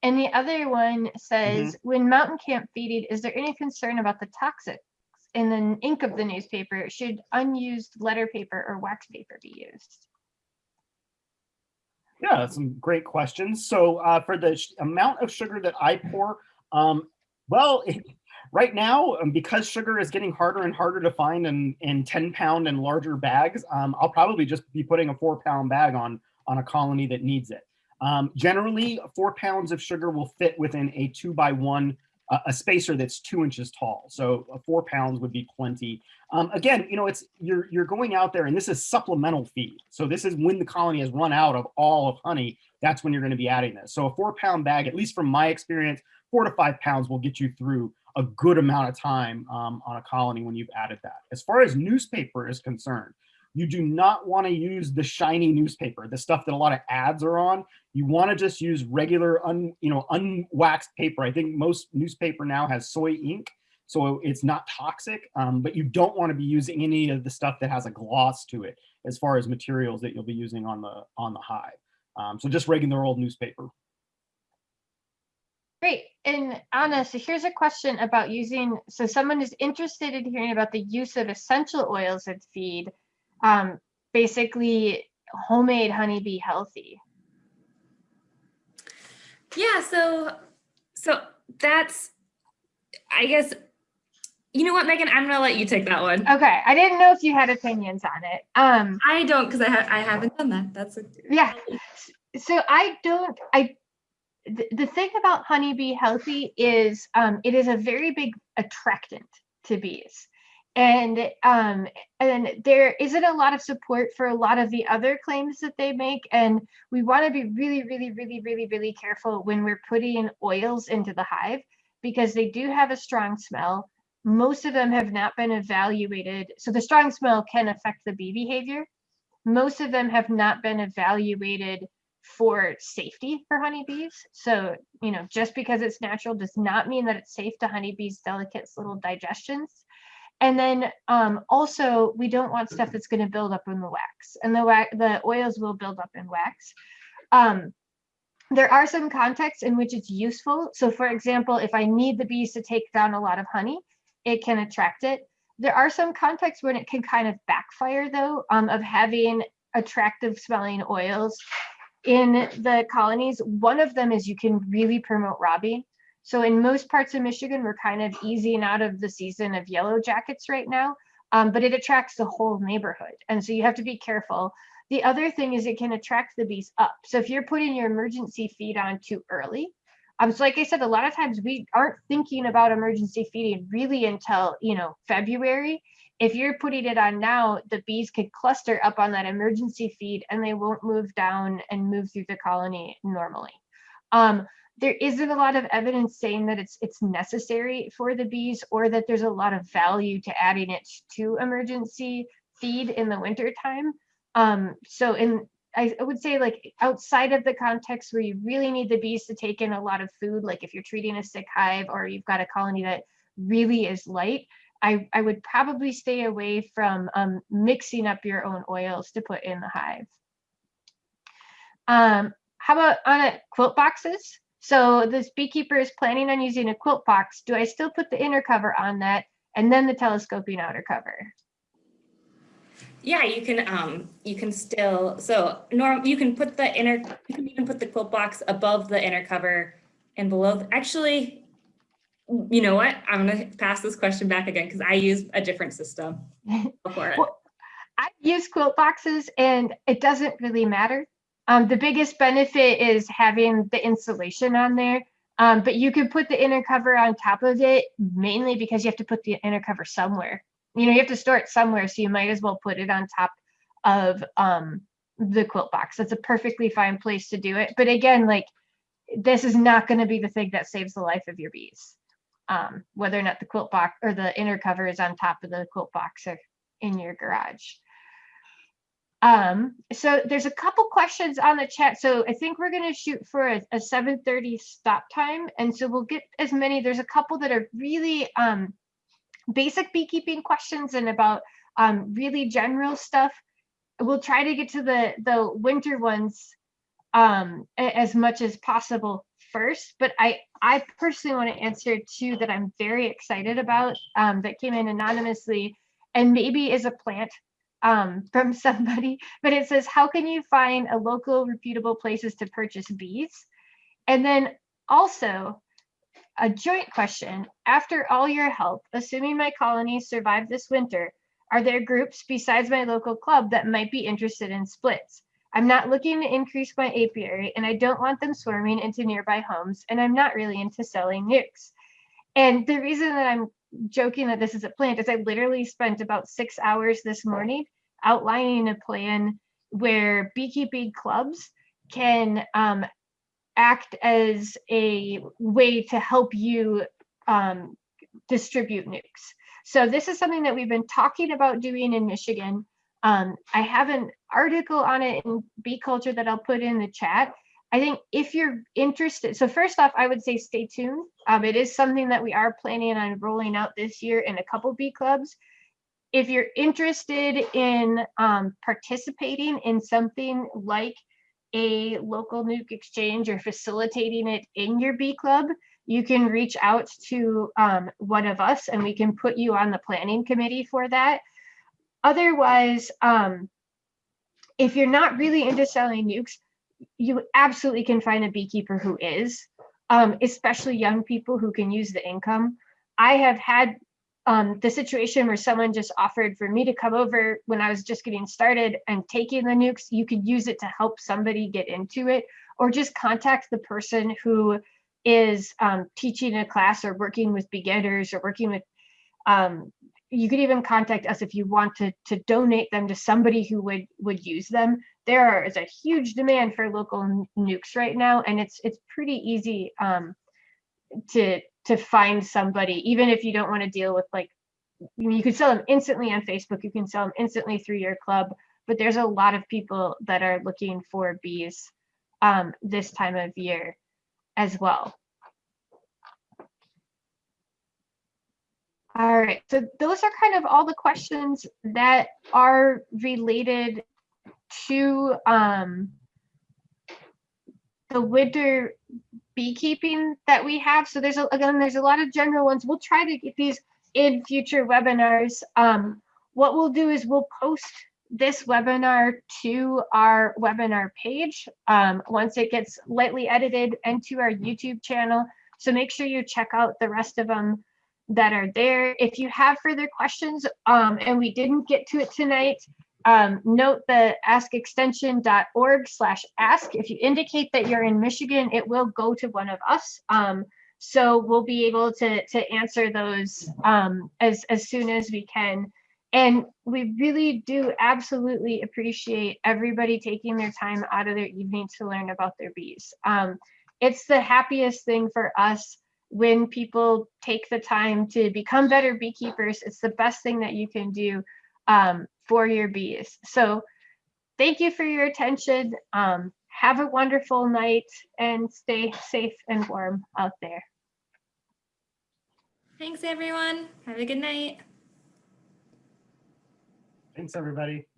And the other one says, when mountain camp feeding, is there any concern about the toxics in the ink of the newspaper? Should unused letter paper or wax paper be used? Yeah, some great questions. So uh, for the sh- amount of sugar that I pour, um, well, right now, um, because sugar is getting harder and harder to find in, in 10 pound and larger bags, um, I'll probably just be putting a four pound bag on, on a colony that needs it. Um, generally, four pounds of sugar will fit within a two by one, uh, a spacer that's two inches tall. So uh, four pounds would be plenty. Um, again, you know, it's you're you're going out there, and this is supplemental feed. So this is when the colony has run out of all of honey. That's when you're going to be adding this. So a four pound bag, at least from my experience, four to five pounds will get you through a good amount of time um, on a colony when you've added that. As far as newspaper is concerned, you do not want to use the shiny newspaper, the stuff that a lot of ads are on. You want to just use regular, un, you know, unwaxed paper. I think most newspaper now has soy ink, so it's not toxic. Um, but you don't want to be using any of the stuff that has a gloss to it, as far as materials that you'll be using on the on the hive. Um, so just regular old newspaper. Great. And Anna, so here's a question about using, so someone is interested in hearing about the use of essential oils in feed, um, basically homemade Honey-B-Healthy. Yeah, so so that's I guess you know what, Megan, I'm gonna let you take that one. Okay, I didn't know if you had opinions on it. Um, I don't because I ha- I haven't done that. That's a yeah. So I don't, I, the, the thing about Honey-B-Healthy is um, it is a very big attractant to bees. And um, and there isn't a lot of support for a lot of the other claims that they make. And we want to be really, really, really, really, really careful when we're putting oils into the hive because they do have a strong smell. Most of them have not been evaluated. So the strong smell can affect the bee behavior. Most of them have not been evaluated for safety for honeybees. So, you know, just because it's natural does not mean that it's safe to honeybees' delicate little digestions. And then um, also, we don't want stuff that's going to build up in the wax, and the wax, the oils will build up in wax. Um, there are some contexts in which it's useful. So, for example, if I need the bees to take down a lot of honey, it can attract it. There are some contexts when it can kind of backfire, though, um, of having attractive smelling oils in the colonies. One of them is you can really promote robbing. So in most parts of Michigan, we're kind of easing out of the season of yellow jackets right now, um, but it attracts the whole neighborhood. And so you have to be careful. The other thing is it can attract the bees up. So if you're putting your emergency feed on too early, um, so like I said, a lot of times we aren't thinking about emergency feeding really until, you know, February. If you're putting it on now, the bees could cluster up on that emergency feed and they won't move down and move through the colony normally. Um, there isn't a lot of evidence saying that it's it's necessary for the bees or that there's a lot of value to adding it to emergency feed in the winter time. Um, so in I, I would say like outside of the context where you really need the bees to take in a lot of food, like if you're treating a sick hive or you've got a colony that really is light, I, I would probably stay away from um, mixing up your own oils to put in the hive. Um, how about on a quilt boxes? So this beekeeper is planning on using a quilt box. Do I still put the inner cover on that and then the telescoping outer cover? Yeah, you can um you can still so norm you can put the inner you can even put the quilt box above the inner cover and below actually you know what I'm gonna pass this question back again because I use a different system for it. Well, I use quilt boxes and it doesn't really matter. Um, the biggest benefit is having the insulation on there. Um, but you can put the inner cover on top of it mainly because you have to put the inner cover somewhere. You know, you have to store it somewhere, so you might as well put it on top of um, the quilt box. That's a perfectly fine place to do it. But again, like this is not going to be the thing that saves the life of your bees. Um, whether or not the quilt box or the inner cover is on top of the quilt box or in your garage. Um, so there's a couple questions on the chat. So I think we're going to shoot for a, a 7.30 stop time. And so we'll get as many, there's a couple that are really um, basic beekeeping questions and about um, really general stuff. We'll try to get to the, the winter ones um, as much as possible first, but I, I personally want to answer two that I'm very excited about um, that came in anonymously and maybe is a plant um, from somebody, but it says, how can you find a local reputable places to purchase bees? And then also a joint question, after all your help, assuming my colonies survive this winter, are there groups besides my local club that might be interested in splits? I'm not looking to increase my apiary and I don't want them swarming into nearby homes and I'm not really into selling nucs. And the reason that I'm joking that this is a plant is I literally spent about six hours this morning outlining a plan where beekeeping clubs can um, act as a way to help you um, distribute nucs. So this is something that we've been talking about doing in Michigan. Um, I have an article on it in bee culture that I'll put in the chat. I think if you're interested, so first off, I would say stay tuned. Um, it is something that we are planning on rolling out this year in a couple bee clubs. If you're interested in um, participating in something like a local nuc exchange or facilitating it in your bee club, you can reach out to um, one of us and we can put you on the planning committee for that. Otherwise, um, if you're not really into selling nucs, you absolutely can find a beekeeper who is, um, especially young people who can use the income. I have had um, the situation where someone just offered for me to come over when I was just getting started and taking the nucs. You could use it to help somebody get into it, or just contact the person who is um, teaching a class or working with beginners or working with um, you could even contact us if you want to to donate them to somebody who would would use them there is a huge demand for local nucs right now and it's it's pretty easy um to to find somebody even if you don't want to deal with like you you could sell them instantly on facebook you can sell them instantly through your club but there's a lot of people that are looking for bees um this time of year as well. All right, so those are kind of all the questions that are related to um, the winter beekeeping that we have. So there's a, again, there's a lot of general ones. We'll try to get these in future webinars. Um, what we'll do is we'll post this webinar to our webinar page um, once it gets lightly edited and to our YouTube channel. So make sure you check out the rest of them that are there. If you have further questions um, and we didn't get to it tonight, um, note the askextension.org slash ask. If you indicate that you're in Michigan, it will go to one of us. Um, so we'll be able to, to answer those um, as, as soon as we can. And we really do absolutely appreciate everybody taking their time out of their evening to learn about their bees. Um, it's the happiest thing for us when people take the time to become better beekeepers. It's the best thing that you can do um, for your bees. So thank you for your attention. Um, have a wonderful night and stay safe and warm out there. Thanks, everyone. Have a good night. Thanks, everybody.